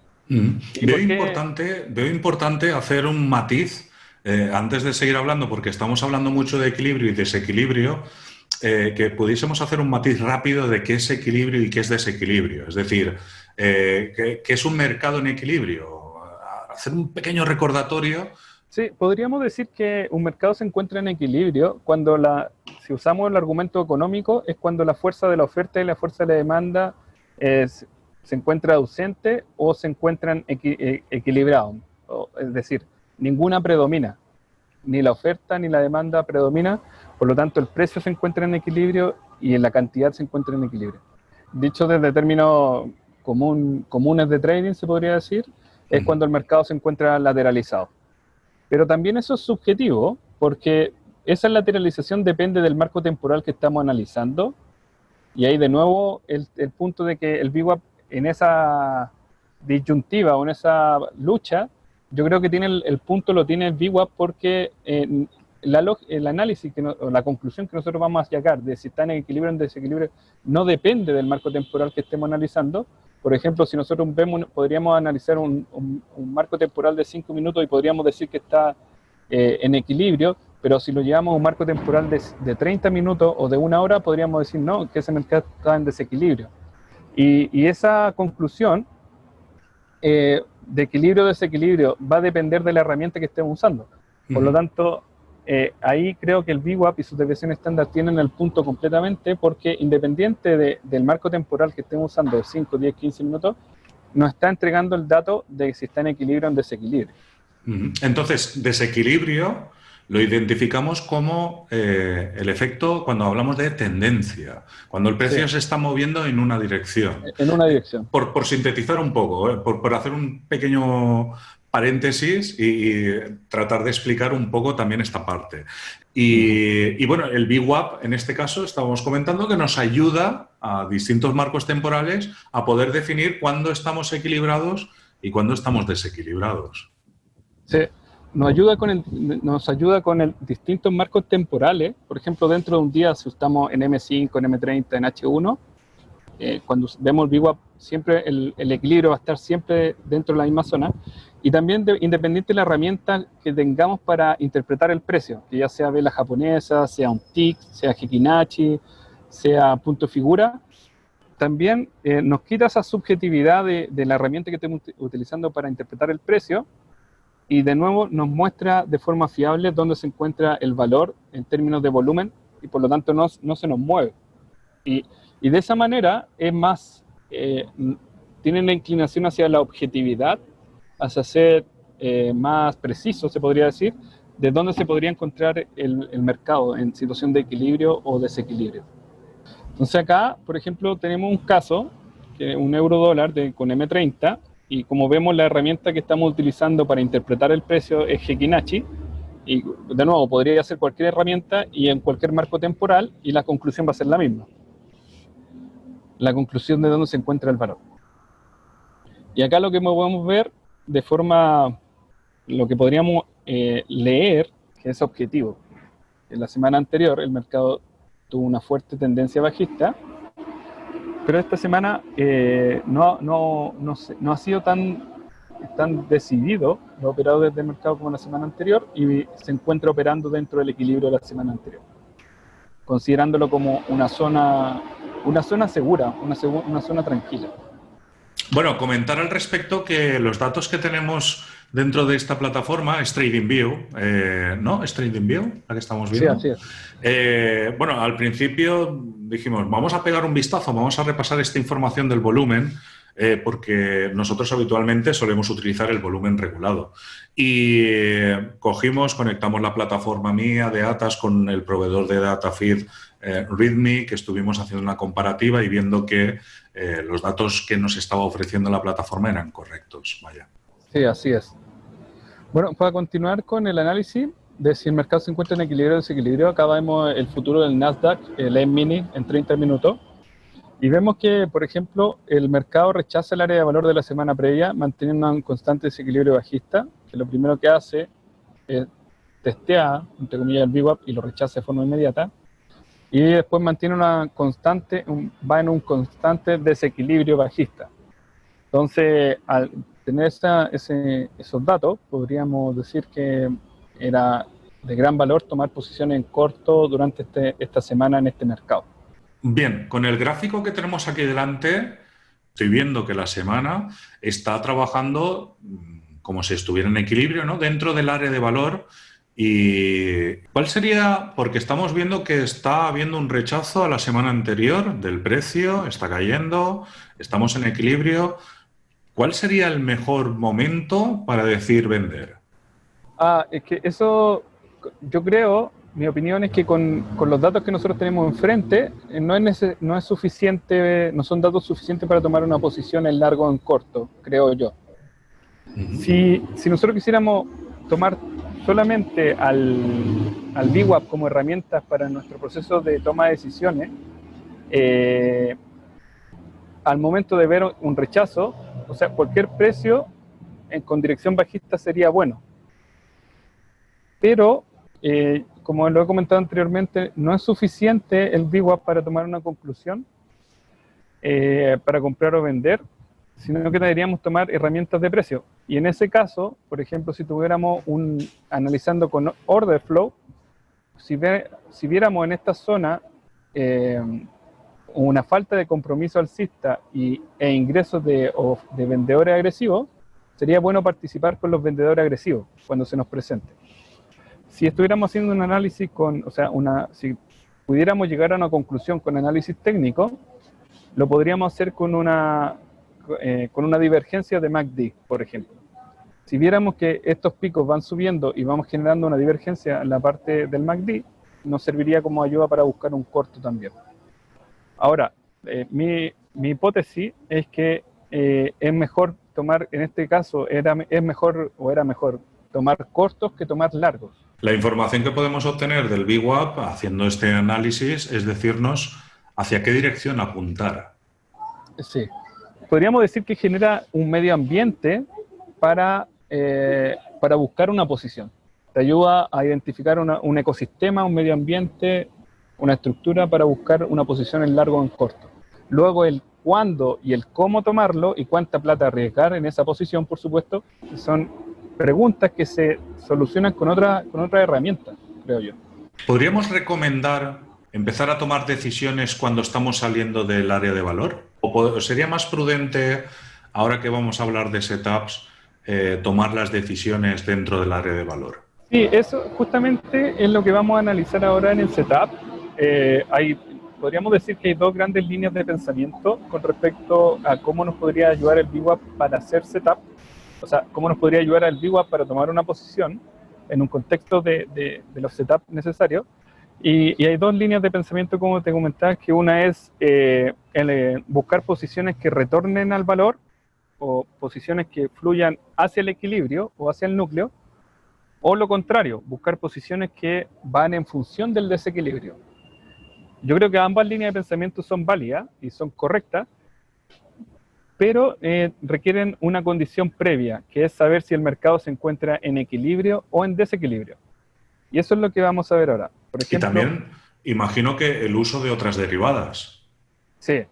Veo, importante, veo importante hacer un matiz eh, antes de seguir hablando, porque estamos hablando mucho de equilibrio y desequilibrio, eh, que pudiésemos hacer un matiz rápido de qué es equilibrio y qué es desequilibrio. Es decir, eh, ¿qué, es un mercado en equilibrio? Hacer un pequeño recordatorio. Sí, podríamos decir que un mercado se encuentra en equilibrio cuando la, si usamos el argumento económico, es cuando la fuerza de la oferta y la fuerza de la demanda es, se encuentra ausente o se encuentran eh, equilibrados. Es decir, ninguna predomina. Ni la oferta ni la demanda predomina, por lo tanto el precio se encuentra en equilibrio y en la cantidad se encuentra en equilibrio. Dicho desde términos común, comunes de trading, se podría decir, es cuando el mercado se encuentra lateralizado. Pero también eso es subjetivo, porque esa lateralización depende del marco temporal que estamos analizando. Y ahí de nuevo el, el punto de que el VWAP en esa disyuntiva o en esa lucha, yo creo que tiene el, punto lo tiene VWAP porque eh, la, el análisis, que o la conclusión que nosotros vamos a llegar de si está en equilibrio o en desequilibrio no depende del marco temporal que estemos analizando. Por ejemplo, si nosotros vemos, podríamos analizar un, marco temporal de 5 minutos y podríamos decir que está eh, en equilibrio, pero si lo llevamos a un marco temporal de, de 30 minutos o de una hora, podríamos decir no, que ese mercado está en desequilibrio. Y, esa conclusión eh, de equilibrio o desequilibrio va a depender de la herramienta que estemos usando. Por lo tanto, eh, ahí creo que el VWAP y su desviación estándar tienen el punto completamente porque independiente del marco temporal que estemos usando, de 5, 10, 15 minutos, nos está entregando el dato de si está en equilibrio o en desequilibrio. Entonces, desequilibrio lo identificamos como eh, el efecto cuando hablamos de tendencia, cuando el precio se está moviendo en una dirección. En una dirección. Por, sintetizar un poco, eh, por, hacer un pequeño paréntesis y, tratar de explicar un poco también esta parte. Y, y, bueno, el VWAP en este caso estábamos comentando que nos ayuda a distintos marcos temporales a poder definir cuándo estamos equilibrados y cuándo estamos desequilibrados. Sí, nos ayuda con el, nos ayuda con el distintos marcos temporales. Por ejemplo, dentro de un día, si estamos en M5, en M30, en H1, eh, cuando vemos VWAP, siempre el, equilibrio va a estar siempre dentro de la misma zona. Y también independiente de la herramienta que tengamos para interpretar el precio, que ya sea vela japonesa, sea un TIC, sea Hikinachi, sea punto figura, también eh, nos quita esa subjetividad de, la herramienta que estamos utilizando para interpretar el precio y de nuevo nos muestra de forma fiable dónde se encuentra el valor en términos de volumen y por lo tanto no, no se nos mueve. Y, y, de esa manera es más, eh, tienen la inclinación hacia la objetividad, hacia ser eh, más preciso, se podría decir, de dónde se podría encontrar el, el mercado en situación de equilibrio o desequilibrio. Entonces acá, por ejemplo, tenemos un caso, que un euro dólar de, con M30, y como vemos la herramienta que estamos utilizando para interpretar el precio es Hekinachi, y de nuevo, podría ser cualquier herramienta y en cualquier marco temporal, y la conclusión va a ser la misma. La conclusión de dónde se encuentra el valor. Y acá lo que podemos ver de forma, lo que podríamos eh, leer, que es objetivo. En la semana anterior el mercado tuvo una fuerte tendencia bajista, pero esta semana eh, no, no, no, no, ha sido tan, tan decidido lo operado desde el mercado como la semana anterior y se encuentra operando dentro del equilibrio de la semana anterior, considerándolo como una zona, una zona segura, una, una zona tranquila. Bueno, comentar al respecto que los datos que tenemos dentro de esta plataforma es TradingView, eh, ¿no? Es TradingView la que estamos viendo. Sí, así es. Eh, bueno, al principio dijimos, vamos a pegar un vistazo, vamos a repasar esta información del volumen, eh, porque nosotros habitualmente solemos utilizar el volumen regulado. Y cogimos, conectamos la plataforma mía de ATAS con el proveedor de DataFeed README, que estuvimos haciendo una comparativa y viendo que los datos que nos estaba ofreciendo la plataforma eran correctos. Vaya. Sí, así es. Bueno, para continuar con el análisis de si el mercado se encuentra en equilibrio o desequilibrio, acá vemos el futuro del Nasdaq, el E-mini, en 30 minutos. Y vemos que, por ejemplo, el mercado rechaza el área de valor de la semana previa, manteniendo un constante desequilibrio bajista, que lo primero que hace es testear, entre comillas, el VWAP y lo rechaza de forma inmediata. Y después mantiene una constante, va en un constante desequilibrio bajista. Entonces, al tener ese, esos datos, podríamos decir que era de gran valor tomar posiciones en corto durante este, esta semana en este mercado. Bien, con el gráfico que tenemos aquí delante, estoy viendo que la semana está trabajando mm, como si estuviera en equilibrio, ¿no? Dentro del área de valor. ¿Y cuál sería? Porque estamos viendo que está habiendo un rechazo a la semana anterior del precio, está cayendo, estamos en equilibrio. ¿Cuál sería el mejor momento para decir vender? Ah, es que eso, yo creo, mi opinión es que con, con los datos que nosotros tenemos enfrente, eh, no es, no es suficiente, no son datos suficientes para tomar una posición en largo o en corto, creo yo. si, si, nosotros quisiéramos tomar solamente al, al VWAP como herramientas para nuestro proceso de toma de decisiones, eh, al momento de ver un rechazo, o sea, cualquier precio en, con dirección bajista sería bueno. Pero, eh, como lo he comentado anteriormente, no es suficiente el VWAP para tomar una conclusión, eh, para comprar o vender, sino que deberíamos tomar herramientas de precio. Y en ese caso, por ejemplo, si tuviéramos un, analizando con order flow, si, si viéramos en esta zona eh, una falta de compromiso alcista y, e ingresos de, de vendedores agresivos, sería bueno participar con los vendedores agresivos cuando se nos presente. Si estuviéramos haciendo un análisis con, o sea, una, si pudiéramos llegar a una conclusión con análisis técnico, lo podríamos hacer con una, eh, con una divergencia de MACD, por ejemplo. Si viéramos que estos picos van subiendo y vamos generando una divergencia en la parte del MACD, nos serviría como ayuda para buscar un corto también. Ahora, eh, mi, hipótesis es que eh, es mejor tomar, en este caso, era, es mejor o era mejor tomar cortos que tomar largos. La información que podemos obtener del VWAP haciendo este análisis es decirnos hacia qué dirección apuntar. Sí. Podríamos decir que genera un medio ambiente para, eh, para buscar una posición. Te ayuda a identificar un ecosistema, un medio ambiente, una estructura para buscar una posición en largo o en corto. Luego el cuándo y el cómo tomarlo y cuánta plata arriesgar en esa posición, por supuesto, son preguntas que se solucionan con otra, con otra herramienta, creo yo. ¿Podríamos recomendar empezar a tomar decisiones cuando estamos saliendo del área de valor? ¿O sería más prudente, ahora que vamos a hablar de setups, eh, tomar las decisiones dentro del área de valor? Sí, eso justamente es lo que vamos a analizar ahora en el setup. Eh, hay, podríamos decir que hay dos grandes líneas de pensamiento con respecto a cómo nos podría ayudar el VWAP para hacer setup, o sea, cómo nos podría ayudar el VWAP para tomar una posición en un contexto de, de, los setups necesarios. Y, hay dos líneas de pensamiento, como te comentaba, que una es eh, el, buscar posiciones que retornen al valor o posiciones que fluyan hacia el equilibrio o hacia el núcleo, o lo contrario, buscar posiciones que van en función del desequilibrio. Yo creo que ambas líneas de pensamiento son válidas y son correctas, pero eh, requieren una condición previa, que es saber si el mercado se encuentra en equilibrio o en desequilibrio. Y eso es lo que vamos a ver ahora. Por ejemplo, y también imagino que el uso de otras derivadas. Sí,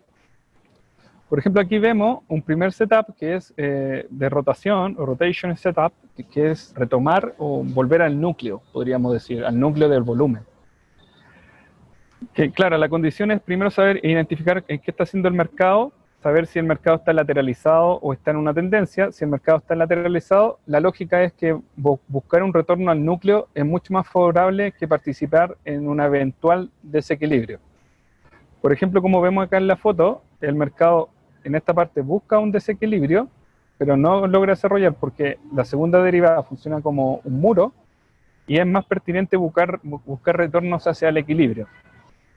por ejemplo, aquí vemos un primer setup que es eh, de rotación o rotation setup, que es retomar o volver al núcleo, podríamos decir, al núcleo del volumen. Claro, la condición es primero saber identificar qué está haciendo el mercado, saber si el mercado está lateralizado o está en una tendencia. Si el mercado está lateralizado, la lógica es que buscar un retorno al núcleo es mucho más favorable que participar en un eventual desequilibrio. Por ejemplo, como vemos acá en la foto, el mercado en esta parte busca un desequilibrio, pero no logra desarrollar porque la segunda derivada funciona como un muro y es más pertinente buscar, buscar retornos hacia el equilibrio.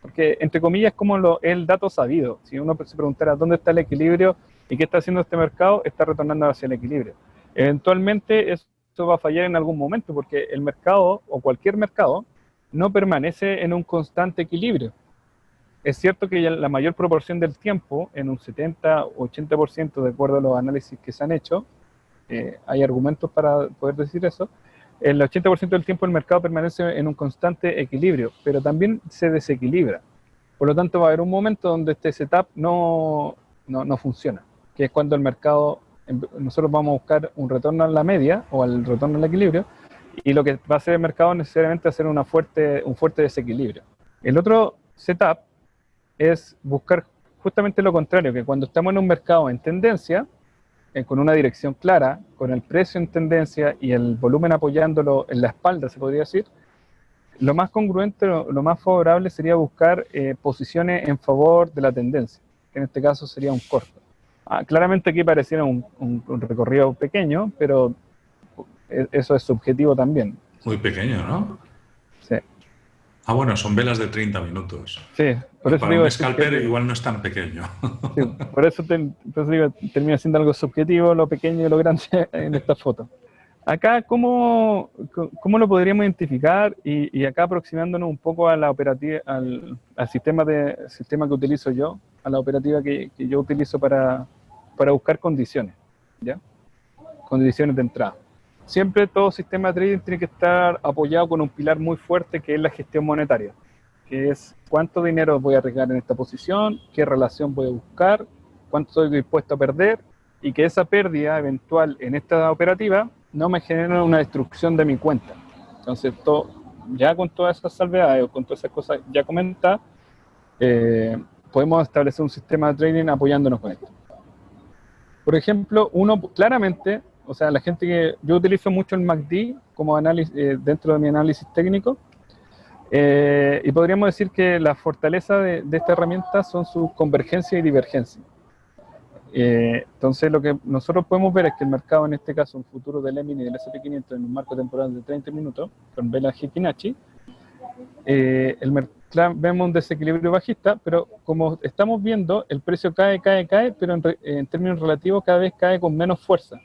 Porque, entre comillas, es como lo, el dato sabido. Si uno se preguntara dónde está el equilibrio y qué está haciendo este mercado, está retornando hacia el equilibrio. Eventualmente esto va a fallar en algún momento porque el mercado o cualquier mercado no permanece en un constante equilibrio. Es cierto que la mayor proporción del tiempo, en un 70 o 80% de acuerdo a los análisis que se han hecho, eh, hay argumentos para poder decir eso, el 80% del tiempo el mercado permanece en un constante equilibrio, pero también se desequilibra. Por lo tanto, va a haber un momento donde este setup no, no, no funciona, que es cuando el mercado, nosotros vamos a buscar un retorno a la media o al retorno al equilibrio, y lo que va a hacer el mercado necesariamente hacer una fuerte, un fuerte desequilibrio. El otro setup es buscar justamente lo contrario, que cuando estamos en un mercado en tendencia, eh, con una dirección clara, con el precio en tendencia y el volumen apoyándolo en la espalda, se podría decir, lo más congruente, lo, más favorable sería buscar eh, posiciones en favor de la tendencia, que en este caso sería un corto. Ah, claramente aquí pareciera un, recorrido pequeño, pero eh, eso es subjetivo también. Muy pequeño, ¿no? Ah, bueno, son velas de 30 minutos. Sí, por eso digo... Un scalper igual no es tan pequeño. por eso, digo, termina siendo algo subjetivo, lo pequeño y lo grande en esta foto. Acá, ¿cómo, cómo lo podríamos identificar? Y, acá aproximándonos un poco a la operativa, al, sistema, de, sistema que utilizo yo, a la operativa que, que yo utilizo para, para buscar condiciones, ¿ya? Condiciones de entrada siempre todo sistema de trading tiene que estar apoyado con un pilar muy fuerte que es la gestión monetaria, que es cuánto dinero voy a arriesgar en esta posición, qué relación voy a buscar, cuánto estoy dispuesto a perder y que esa pérdida eventual en esta operativa no me genere una destrucción de mi cuenta. Entonces, todo, ya con todas esas salvedades o con todas esas cosas ya comentadas, eh, podemos establecer un sistema de trading apoyándonos con esto. Por ejemplo, uno claramente o sea, la gente que yo utilizo mucho el MACD como análisis eh, dentro de mi análisis técnico eh, y podríamos decir que la fortaleza de, esta herramienta son sus convergencia y divergencia. Eh, entonces lo que nosotros podemos ver es que el mercado, en este caso un futuro del EMIN y del SP500 en un marco temporal de 30 minutos, con vela Hikinachi, el vemos un desequilibrio bajista, pero como estamos viendo, el precio cae, cae, cae, pero en, en términos relativos cada vez cae con menos fuerza.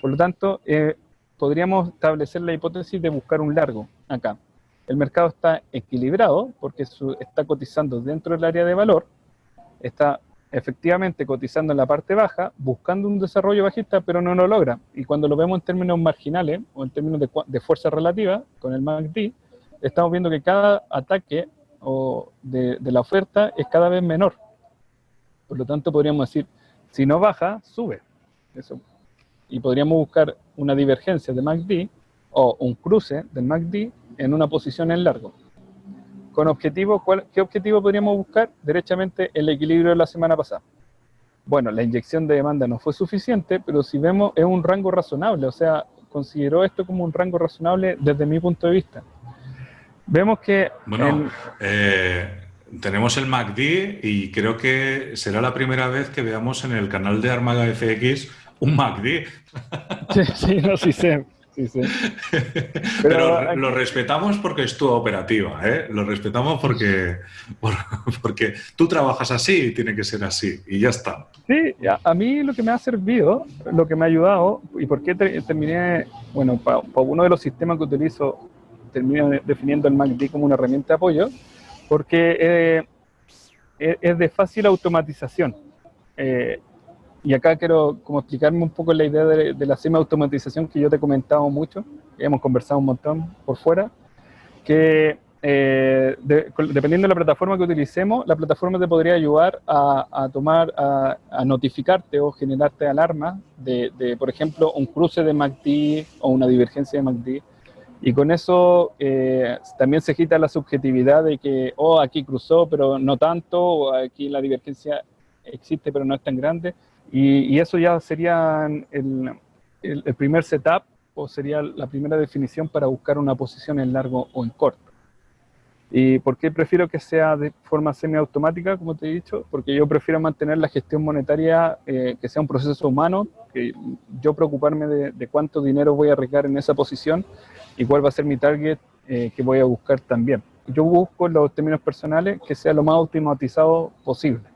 Por lo tanto, eh, podríamos establecer la hipótesis de buscar un largo acá. El mercado está equilibrado porque está cotizando dentro del área de valor, está efectivamente cotizando en la parte baja, buscando un desarrollo bajista, pero no lo logra. Y cuando lo vemos en términos marginales o en términos de, fuerza relativa, con el MACD, estamos viendo que cada ataque o de, de la oferta es cada vez menor. Por lo tanto, podríamos decir, si no baja, sube. Eso y podríamos buscar una divergencia de MACD o un cruce del MACD en una posición en largo. ¿Con objetivo? ¿Qué objetivo podríamos buscar? Derechamente el equilibrio de la semana pasada. bueno, la inyección de demanda no fue suficiente, pero si vemos es un rango razonable, o sea, consideró esto como un rango razonable desde mi punto de vista. Vemos que... Bueno, eh, tenemos el MACD y creo que será la primera vez que veamos en el canal de Armaga FX un MACD. Sí, sí, no, sí sé. Pero, lo respetamos porque es tu operativa, ¿eh? Lo respetamos porque, porque tú trabajas así y tiene que ser así, y ya está. Sí, a, mí lo que me ha servido, lo que me ha ayudado, y por qué terminé, bueno, para uno de los sistemas que utilizo, terminé definiendo el MACD como una herramienta de apoyo, porque eh, es de fácil automatización. Eh, y acá quiero como explicarme un poco la idea de, la semi-automatización que yo te he comentado mucho, hemos conversado un montón por fuera, que eh, dependiendo de la plataforma que utilicemos, la plataforma te podría ayudar a, tomar, a, notificarte o generarte alarmas de, por ejemplo, un cruce de MACD o una divergencia de MACD. Y con eso eh, también se quita la subjetividad de que, oh, aquí cruzó, pero no tanto, o aquí la divergencia existe, pero no es tan grande. Y, eso ya sería el, el, primer setup o sería la primera definición para buscar una posición en largo o en corto. ¿Y por qué prefiero que sea de forma semiautomática, como te he dicho? Porque yo prefiero mantener la gestión monetaria, eh, que sea un proceso humano, que yo preocuparme de, cuánto dinero voy a arriesgar en esa posición y cuál va a ser mi target eh, que voy a buscar también. Yo busco en los términos personales que sea lo más automatizado posible.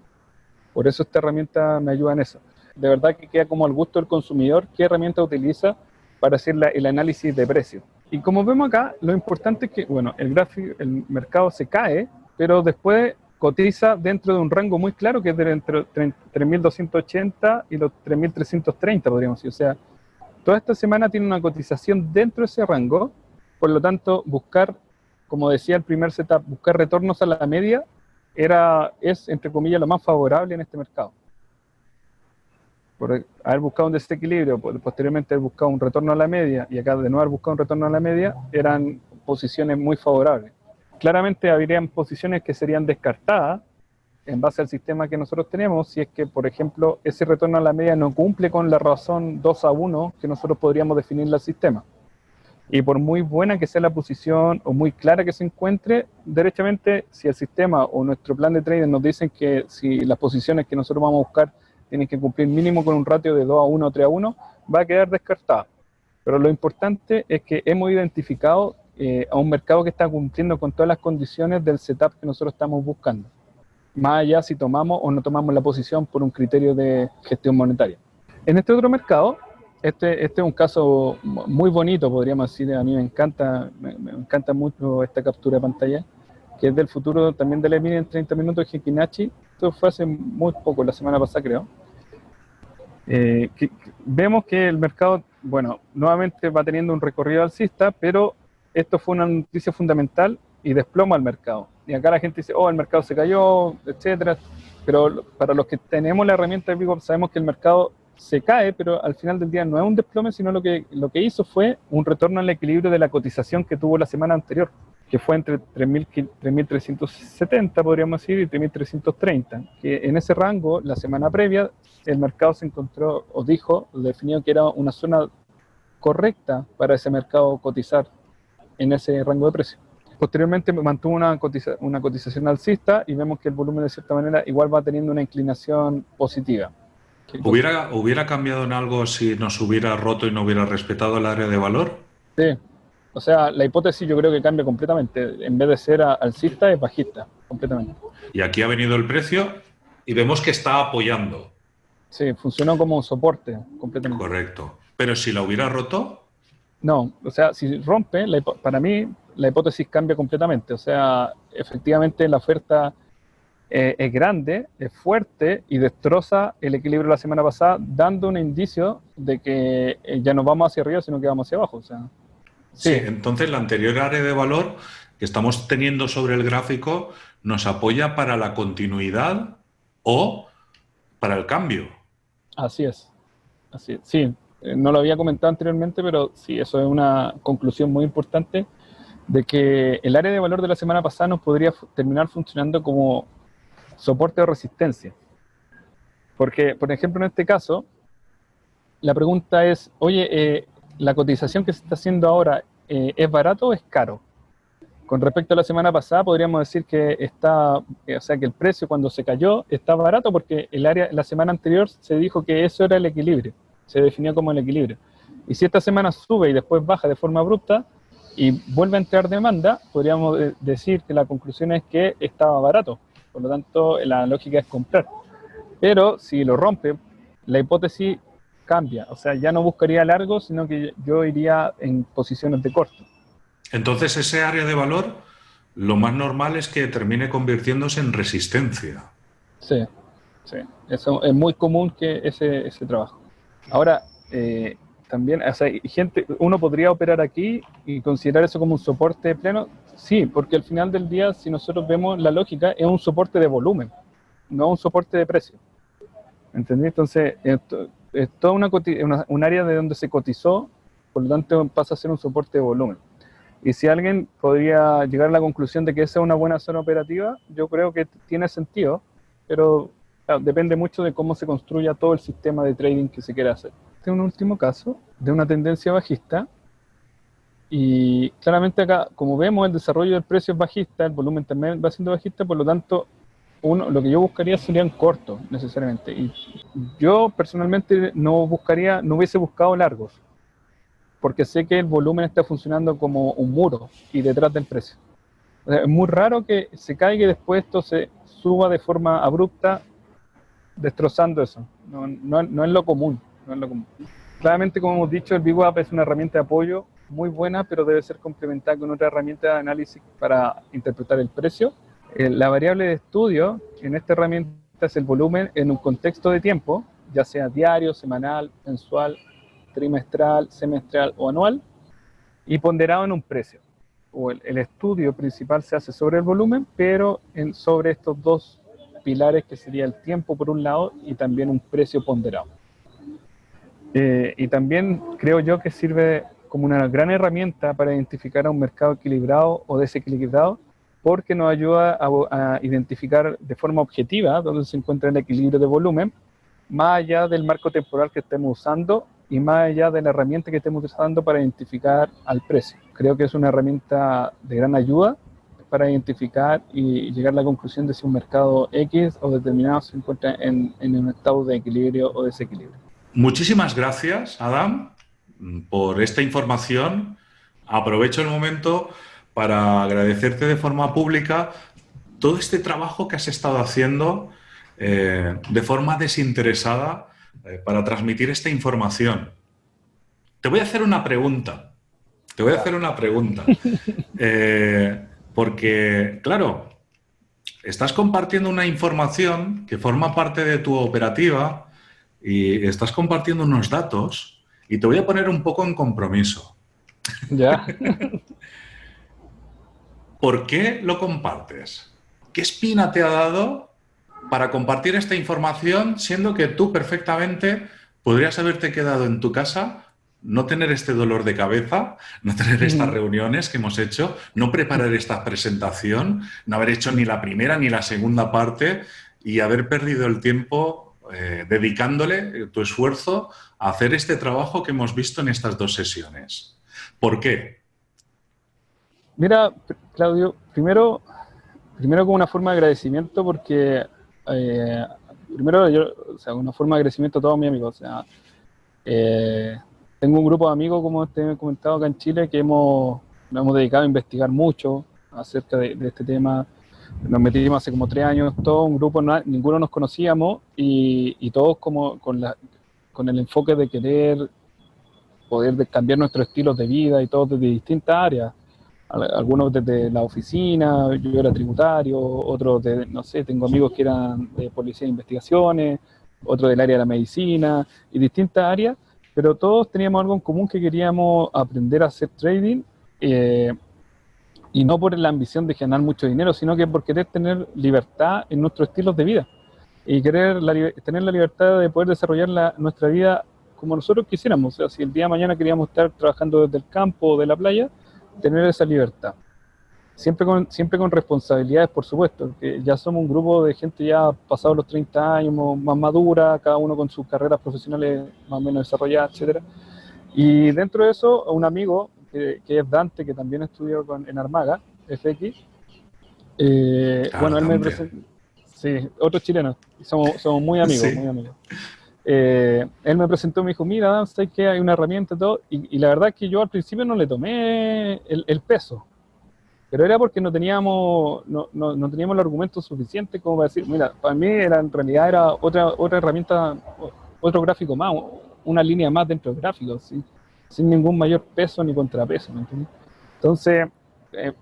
Por eso esta herramienta me ayuda en eso. De verdad que queda como al gusto del consumidor qué herramienta utiliza para hacer el análisis de precio. Y como vemos acá, lo importante es que, bueno, el gráfico, el mercado se cae, pero después cotiza dentro de un rango muy claro que es de entre 3.280 y los 3.330, podríamos decir. O sea, toda esta semana tiene una cotización dentro de ese rango, por lo tanto, buscar, como decía el primer setup, buscar retornos a la media era, es, entre comillas, lo más favorable en este mercado. Por haber buscado un desequilibrio, posteriormente haber buscado un retorno a la media y acá de no haber buscado un retorno a la media, eran posiciones muy favorables. Claramente habrían posiciones que serían descartadas en base al sistema que nosotros tenemos, si es que, por ejemplo, ese retorno a la media no cumple con la razón 2 a 1 que nosotros podríamos definir el sistema. Y por muy buena que sea la posición o muy clara que se encuentre, derechamente, si el sistema o nuestro plan de trading nos dicen que si las posiciones que nosotros vamos a buscar tienen que cumplir mínimo con un ratio de 2 a 1 o 3 a 1, va a quedar descartada. Pero lo importante es que hemos identificado eh, a un mercado que está cumpliendo con todas las condiciones del setup que nosotros estamos buscando. Más allá si tomamos o no tomamos la posición por un criterio de gestión monetaria. En este otro mercado, este, este es un caso muy bonito, podríamos decir. A mí me encanta, me, encanta mucho esta captura de pantalla, que es del futuro también de la mini en 30 minutos de Hikinachi. Esto fue hace muy poco, la semana pasada creo. Eh, vemos que el mercado, bueno, nuevamente va teniendo un recorrido alcista, pero esto fue una noticia fundamental y desploma el mercado. Y acá la gente dice, oh, el mercado se cayó, etcétera. Pero para los que tenemos la herramienta de Vigo, sabemos que el mercado se cae, pero al final del día no es un desplome, sino lo que, lo que hizo fue un retorno al equilibrio de la cotización que tuvo la semana anterior, que fue entre 3.370, podríamos decir, y 3.330, que en ese rango, la semana previa, el mercado se encontró, o dijo, definió que era una zona correcta para ese mercado cotizar en ese rango de precio. Posteriormente mantuvo una, una cotización alcista y vemos que el volumen de cierta manera igual va teniendo una inclinación positiva. ¿Hubiera, ¿Hubiera cambiado en algo si nos hubiera roto y no hubiera respetado el área de valor? Sí. O sea, la hipótesis yo creo que cambia completamente. En vez de ser alcista, es bajista, completamente. Y aquí ha venido el precio y vemos que está apoyando. Sí, funcionó como un soporte, completamente. Correcto. Pero si la hubiera roto... No, o sea, si rompe, para mí la hipótesis cambia completamente. O sea, efectivamente la oferta eh, es grande, es fuerte y destroza el equilibrio de la semana pasada, dando un indicio de que eh, ya no vamos hacia arriba, sino que vamos hacia abajo. O sea, sí. entonces la anterior área de valor que estamos teniendo sobre el gráfico nos apoya para la continuidad o para el cambio. Así es. Así Sí, eh, no lo había comentado anteriormente, pero sí, eso es una conclusión muy importante de que el área de valor de la semana pasada nos podría terminar funcionando como soporte o resistencia. Porque, por ejemplo, en este caso, la pregunta es, oye, eh, ¿la cotización que se está haciendo ahora eh, es barato o es caro? Con respecto a la semana pasada, podríamos decir que está, o sea, que el precio cuando se cayó está barato porque el área, la semana anterior se dijo que eso era el equilibrio, se definió como el equilibrio. Y si esta semana sube y después baja de forma abrupta y vuelve a entrar demanda, podríamos decir que la conclusión es que estaba barato. Por lo tanto, la lógica es comprar. Pero si lo rompe, la hipótesis cambia. O sea, ya no buscaría largo, sino que yo iría en posiciones de corto. Entonces, ese área de valor, lo más normal es que termine convirtiéndose en resistencia. Sí, sí. Eso es muy común que ese, ese trabajo. Ahora, eh, también, o sea, gente, uno podría operar aquí y considerar eso como un soporte pleno. Sí, porque al final del día, si nosotros vemos la lógica, es un soporte de volumen, no un soporte de precio. ¿Entendí? Entonces, esto, es toda una, un área de donde se cotizó, por lo tanto pasa a ser un soporte de volumen. Y si alguien podría llegar a la conclusión de que esa es una buena zona operativa, yo creo que tiene sentido, pero depende mucho de cómo se construya todo el sistema de trading que se quiera hacer. Este es un último caso de una tendencia bajista y claramente acá, como vemos, el desarrollo del precio es bajista, el volumen también va siendo bajista, por lo tanto, uno, lo que yo buscaría serían cortos, necesariamente. Y yo personalmente no buscaría, no hubiese buscado largos, porque sé que el volumen está funcionando como un muro y detrás del precio. es muy raro que se caiga y después esto se suba de forma abrupta, destrozando eso. No, no, no es lo común. Claramente, como hemos dicho, el VWAP es una herramienta de apoyo muy buena, pero debe ser complementada con otra herramienta de análisis para interpretar el precio eh, la variable de estudio en esta herramienta es el volumen en un contexto de tiempo, ya sea diario, semanal, mensual, trimestral, semestral o anual, y ponderado en un precio. El, estudio principal se hace sobre el volumen, pero sobre estos dos pilares que sería el tiempo por un lado y también un precio ponderado. Eh, y también creo yo que sirve como una gran herramienta para identificar a un mercado equilibrado o desequilibrado porque nos ayuda a, identificar de forma objetiva dónde se encuentra el equilibrio de volumen, más allá del marco temporal que estemos usando y más allá de la herramienta que estemos usando para identificar al precio. Creo que es una herramienta de gran ayuda para identificar y llegar a la conclusión de si un mercado X o determinado se encuentra en, en un estado de equilibrio o desequilibrio. Muchísimas gracias, Adam, por esta información. Aprovecho el momento para agradecerte de forma pública todo este trabajo que has estado haciendo eh, de forma desinteresada eh, para transmitir esta información. Te voy a hacer una pregunta. Te voy a hacer una pregunta. Eh, porque, claro, estás compartiendo una información que forma parte de tu operativa y estás compartiendo unos datos y te voy a poner un poco en compromiso. Ya. ¿Por qué lo compartes? ¿Qué espina te ha dado para compartir esta información siendo que tú perfectamente podrías haberte quedado en tu casa, no tener este dolor de cabeza, no tener estas reuniones que hemos hecho, no preparar esta presentación, no haber hecho ni la primera ni la segunda parte y haber perdido el tiempo eh, dedicándole tu esfuerzo a hacer este trabajo que hemos visto en estas dos sesiones. ¿Por qué? Mira, Claudio, primero, primero como una forma de agradecimiento porque, eh, primero, yo, o sea, una forma de agradecimiento a todos mis amigos. O sea, eh, tengo un grupo de amigos, como te he comentado acá en Chile, que hemos, nos hemos dedicado a investigar mucho acerca de, este tema. Nos metimos hace como tres años, todo un grupo, ninguno nos conocíamos y, y todos como con, la, con el enfoque de querer poder cambiar nuestros estilos de vida y todos desde distintas áreas. Algunos desde la oficina, yo era tributario, otros de, no sé, tengo amigos que eran de policía de investigaciones, otros del área de la medicina y distintas áreas, pero todos teníamos algo en común que queríamos aprender a hacer trading eh, y no por la ambición de ganar mucho dinero, sino que por querer tener libertad en nuestros estilos de vida y querer tener la libertad de poder desarrollar la, nuestra vida como nosotros quisiéramos. O sea, si el día de mañana queríamos estar trabajando desde el campo o de la playa, tener esa libertad. siempre con, siempre con responsabilidades, por supuesto, que ya somos un grupo de gente ya pasado los 30 años, más madura, cada uno con sus carreras profesionales más o menos desarrolladas, etcétera. Y dentro de eso, un amigo, que, es Dante, que también estudió con, en Armaga, FX, eh, bueno, él me presentó, sí, otro chileno, somos, somos muy amigos, muy amigos. Eh, él me presentó, me dijo, mira, Dan, que hay una herramienta y todo, y, la verdad es que yo al principio no le tomé el, peso, pero era porque no teníamos, no, no, no, teníamos el argumento suficiente como para decir, mira, para mí era, en realidad era otra, otra herramienta, otro gráfico más, una línea más dentro del gráfico, sin ningún mayor peso ni contrapeso, ¿me? Entonces, eh,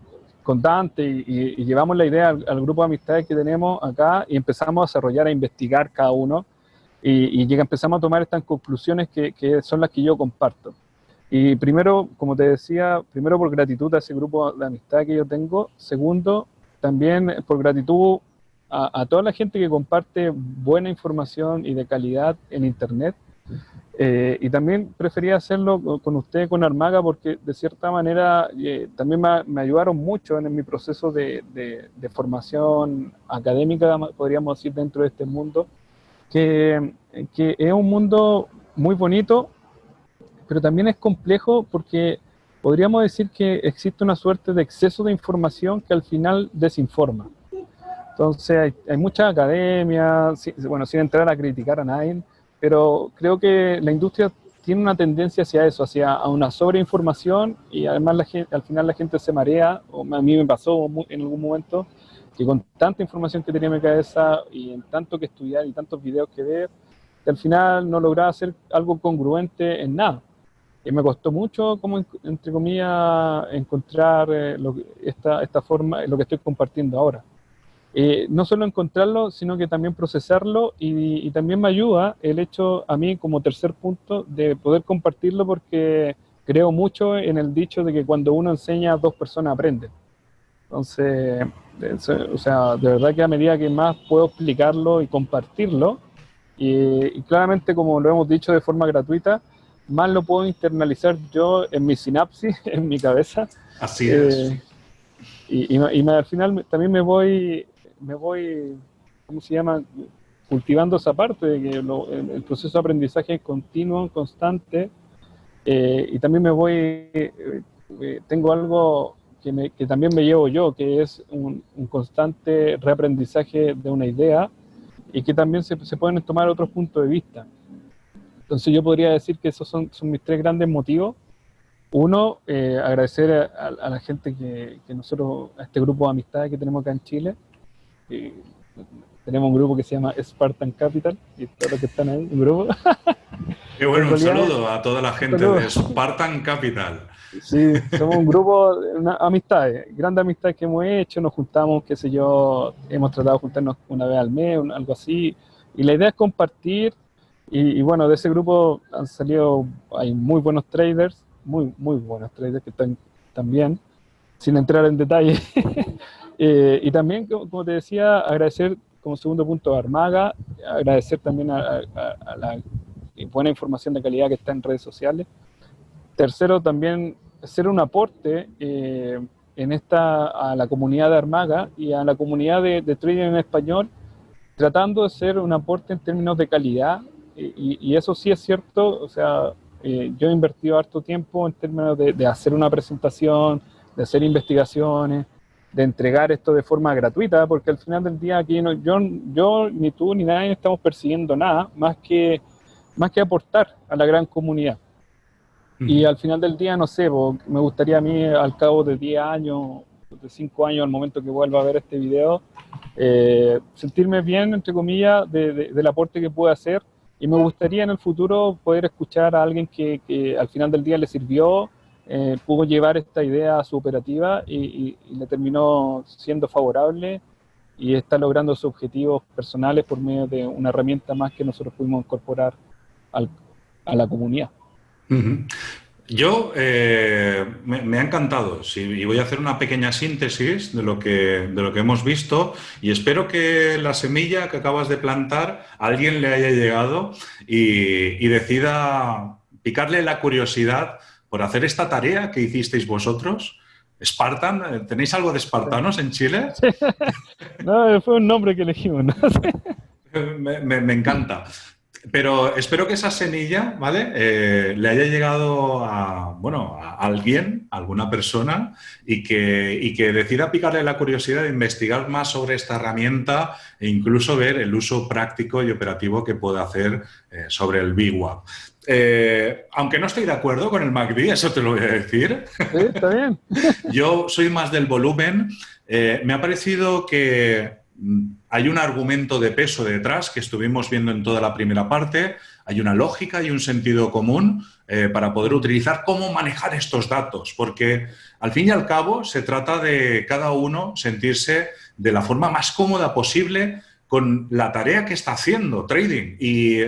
con Dante y, llevamos la idea al, al, grupo de amistades que tenemos acá y empezamos a desarrollar, a investigar cada uno y, y empezamos a tomar estas conclusiones que, que, son las que yo comparto. Y primero, como te decía, primero por gratitud a ese grupo de amistad que yo tengo. Segundo, también por gratitud a, a toda la gente que comparte buena información y de calidad en Internet. Eh, y también prefería hacerlo con usted, con Armaga, porque de cierta manera eh, también me, me, ayudaron mucho en, mi proceso de, de, de, formación académica, podríamos decir, dentro de este mundo que, es un mundo muy bonito, pero también es complejo porque podríamos decir que existe una suerte de exceso de información que al final desinforma. Entonces hay, mucha academia, bueno, sin entrar a criticar a nadie, pero creo que la industria tiene una tendencia hacia eso, hacia una sobreinformación y además la al final la gente se marea, o a mí me pasó en algún momento, que con tanta información que tenía en mi cabeza y en tanto que estudiar y tantos videos que ver, que al final no lograba hacer algo congruente en nada. Y me costó mucho, como entre comillas, encontrar eh, esta, esta forma, lo que estoy compartiendo ahora. Eh, no solo encontrarlo, sino que también procesarlo y, y, también me ayuda el hecho a mí como tercer punto de poder compartirlo porque creo mucho en el dicho de que cuando uno enseña, dos personas aprenden. Entonces, o sea, de verdad que a medida que más puedo explicarlo y compartirlo, y, claramente como lo hemos dicho de forma gratuita, más lo puedo internalizar yo en mi sinapsis, en mi cabeza. Así es. Eh, y, y, al final también me voy, me voy, ¿cómo se llama? Cultivando esa parte de que el, proceso de aprendizaje es continuo, constante, eh, y también me voy, eh, tengo algo que, también me llevo yo, que es un, constante reaprendizaje de una idea y que también se, se, pueden tomar otros puntos de vista. Entonces yo podría decir que esos son, son mis tres grandes motivos. Uno, eh, agradecer a, la gente que, que, nosotros, a este grupo de amistades que tenemos acá en Chile. Tenemos un grupo que se llama Spartan Capital y todos los que están ahí, un grupo. Qué bueno, un saludo a toda la gente de Spartan Capital. Sí, somos un grupo, una, amistades, grandes amistades que hemos hecho, nos juntamos, qué sé yo, hemos tratado de juntarnos una vez al mes, algo así, y la idea es compartir, y, bueno, de ese grupo han salido, hay muy buenos traders, muy, muy buenos traders que están también, sin entrar en detalle, eh, y también, como te decía, agradecer como segundo punto a Armaga, agradecer también a la buena información de calidad que está en redes sociales, Tercero, también hacer un aporte eh, en esta, a la comunidad de Armaga y a la comunidad de, trading en español, tratando de ser un aporte en términos de calidad, y, eso sí es cierto, o sea, eh, yo he invertido harto tiempo en términos de, hacer una presentación, de hacer investigaciones, de entregar esto de forma gratuita, porque al final del día aquí no, yo, yo ni tú ni nadie estamos persiguiendo nada más que, más que aportar a la gran comunidad. Y al final del día, no sé, me gustaría a mí al cabo de 10 años, de 5 años, al momento que vuelva a ver este video, eh, sentirme bien, entre comillas, del aporte que puedo hacer. Y me gustaría en el futuro poder escuchar a alguien que, al final del día le sirvió, eh, pudo llevar esta idea a su operativa y, le terminó siendo favorable y está logrando sus objetivos personales por medio de una herramienta más que nosotros pudimos incorporar a la comunidad. Yo eh, me, ha encantado y voy a hacer una pequeña síntesis de lo, que, de lo que hemos visto y espero que la semilla que acabas de plantar a alguien le haya llegado y, decida picarle la curiosidad por hacer esta tarea que hicisteis vosotros Spartan, ¿tenéis algo de espartanos en Chile? no, fue un nombre que elegimos. ¿no? me, encanta. Pero espero que esa semilla, ¿vale? Eh, le haya llegado a, bueno, a alguien, a alguna persona, y que, y que decida picarle la curiosidad de investigar más sobre esta herramienta e incluso ver el uso práctico y operativo que puede hacer eh, sobre el BWAP. Eh, aunque no estoy de acuerdo con el MACD, eso te lo voy a decir. Sí, está bien. Yo soy más del volumen. me ha parecido que Mm, hay un argumento de peso detrás que estuvimos viendo en toda la primera parte, hay una lógica y un sentido común eh, para poder utilizar cómo manejar estos datos, porque al fin y al cabo se trata de cada uno sentirse de la forma más cómoda posible con la tarea que está haciendo, trading. Y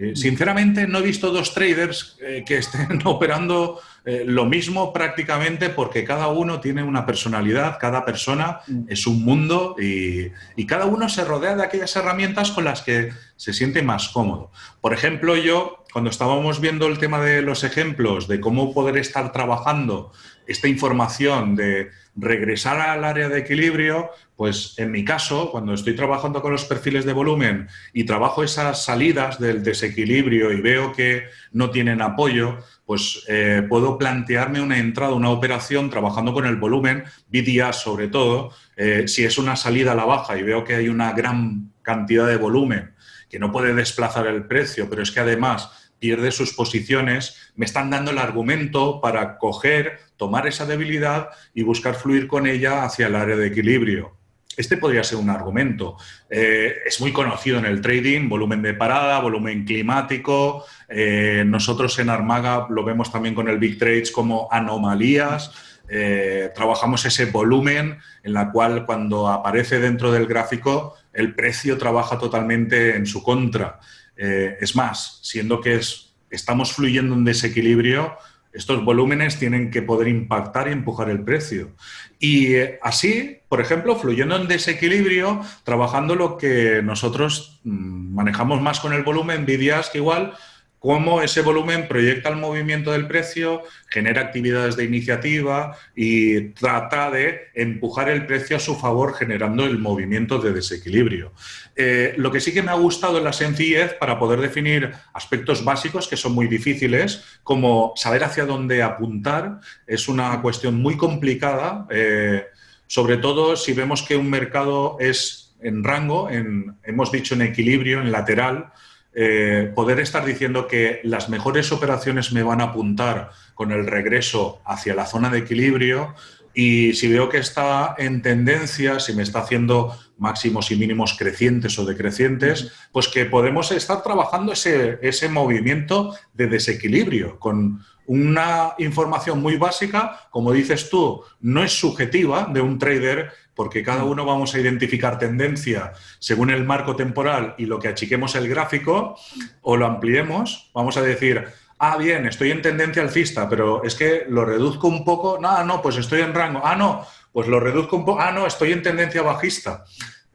eh, sinceramente no he visto dos traders eh, que estén operando eh, lo mismo prácticamente porque cada uno tiene una personalidad, cada persona mm. es un mundo y, cada uno se rodea de aquellas herramientas con las que se siente más cómodo. Por ejemplo, yo, cuando estábamos viendo el tema de los ejemplos de cómo poder estar trabajando esta información de regresar al área de equilibrio, pues en mi caso, cuando estoy trabajando con los perfiles de volumen y trabajo esas salidas del desequilibrio y veo que no tienen apoyo, pues eh, puedo plantearme una entrada, una operación trabajando con el volumen, BDA sobre todo, eh, si es una salida a la baja y veo que hay una gran cantidad de volumen que no puede desplazar el precio, pero es que además pierde sus posiciones, me están dando el argumento para coger, tomar esa debilidad y buscar fluir con ella hacia el área de equilibrio. Este podría ser un argumento. Eh, es muy conocido en el trading, volumen de parada, volumen climático. Eh, nosotros en Armaga lo vemos también con el Big Trades como anomalías. Eh, trabajamos ese volumen en la cual cuando aparece dentro del gráfico el precio trabaja totalmente en su contra. es más, siendo que es, estamos fluyendo en desequilibrio, estos volúmenes tienen que poder impactar y empujar el precio. Y eh, así, por ejemplo, fluyendo en desequilibrio, trabajando lo que nosotros mm, manejamos más con el volumen, Vidias que igual cómo ese volumen proyecta el movimiento del precio, genera actividades de iniciativa y trata de empujar el precio a su favor generando el movimiento de desequilibrio. Eh, lo que sí que me ha gustado en la sencillez para poder definir aspectos básicos que son muy difíciles, como saber hacia dónde apuntar, es una cuestión muy complicada, eh, sobre todo si vemos que un mercado es en rango, en, hemos dicho en equilibrio, en lateral, eh, poder estar diciendo que las mejores operaciones me van a apuntar con el regreso hacia la zona de equilibrio y si veo que está en tendencia, si me está haciendo máximos y mínimos crecientes o decrecientes, pues que podemos estar trabajando ese, ese movimiento de desequilibrio con una información muy básica, como dices tú, no es subjetiva de un trader porque cada uno vamos a identificar tendencia según el marco temporal y lo que achiquemos el gráfico o lo ampliemos, vamos a decir, ah, bien, estoy en tendencia alcista, pero es que lo reduzco un poco, no, no, pues estoy en rango, ah, no, pues lo reduzco un poco, ah, no, estoy en tendencia bajista.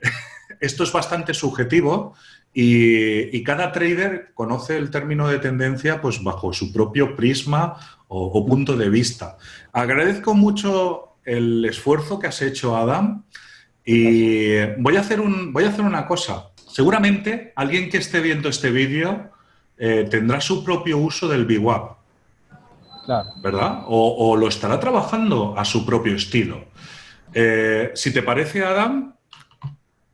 Esto es bastante subjetivo y, cada trader conoce el término de tendencia pues bajo su propio prisma o punto de vista. Agradezco mucho el esfuerzo que has hecho, Adam. Y voy a hacer, un, voy a hacer una cosa. Seguramente alguien que esté viendo este vídeo eh, tendrá su propio uso del BWAP. Claro. ¿Verdad? O, lo estará trabajando a su propio estilo. Eh, si te parece, Adam,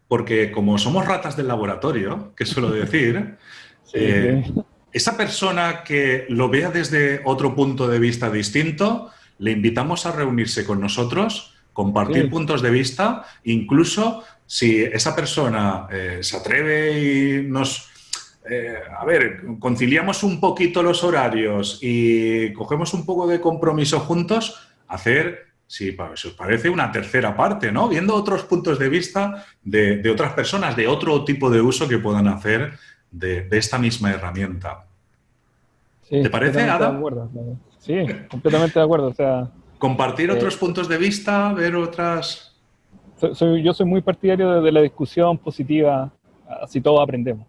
porque como somos ratas del laboratorio, que suelo decir, eh, esa persona que lo vea desde otro punto de vista distinto, le invitamos a reunirse con nosotros, compartir puntos de vista, incluso si esa persona eh, se atreve y nos... Eh, a ver, conciliamos un poquito los horarios y cogemos un poco de compromiso juntos, hacer, si, os parece, una tercera parte, ¿no? Viendo otros puntos de vista de, otras personas, de otro tipo de uso que puedan hacer de, esta misma herramienta. ¿Te parece, Ada? Sí, completamente de acuerdo. O sea, Compartir otros eh, puntos de vista, ver otras... Soy, yo soy muy partidario de, la discusión positiva, así todos aprendemos.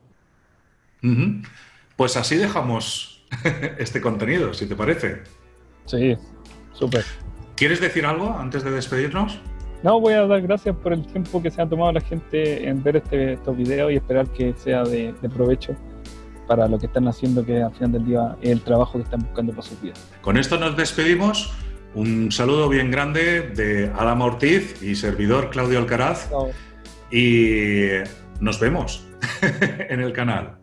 Pues así dejamos este contenido, si te parece. Sí, súper. ¿Quieres decir algo antes de despedirnos? No, voy a dar gracias por el tiempo que se ha tomado la gente en ver este, estos videos y esperar que sea de, provecho para lo que están haciendo, que al final del día es el trabajo que están buscando para sus vidas. Con esto nos despedimos. Un saludo bien grande de Adama Ortiz y servidor Claudio Alcaraz. Y nos vemos en el canal.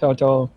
Chao, chao.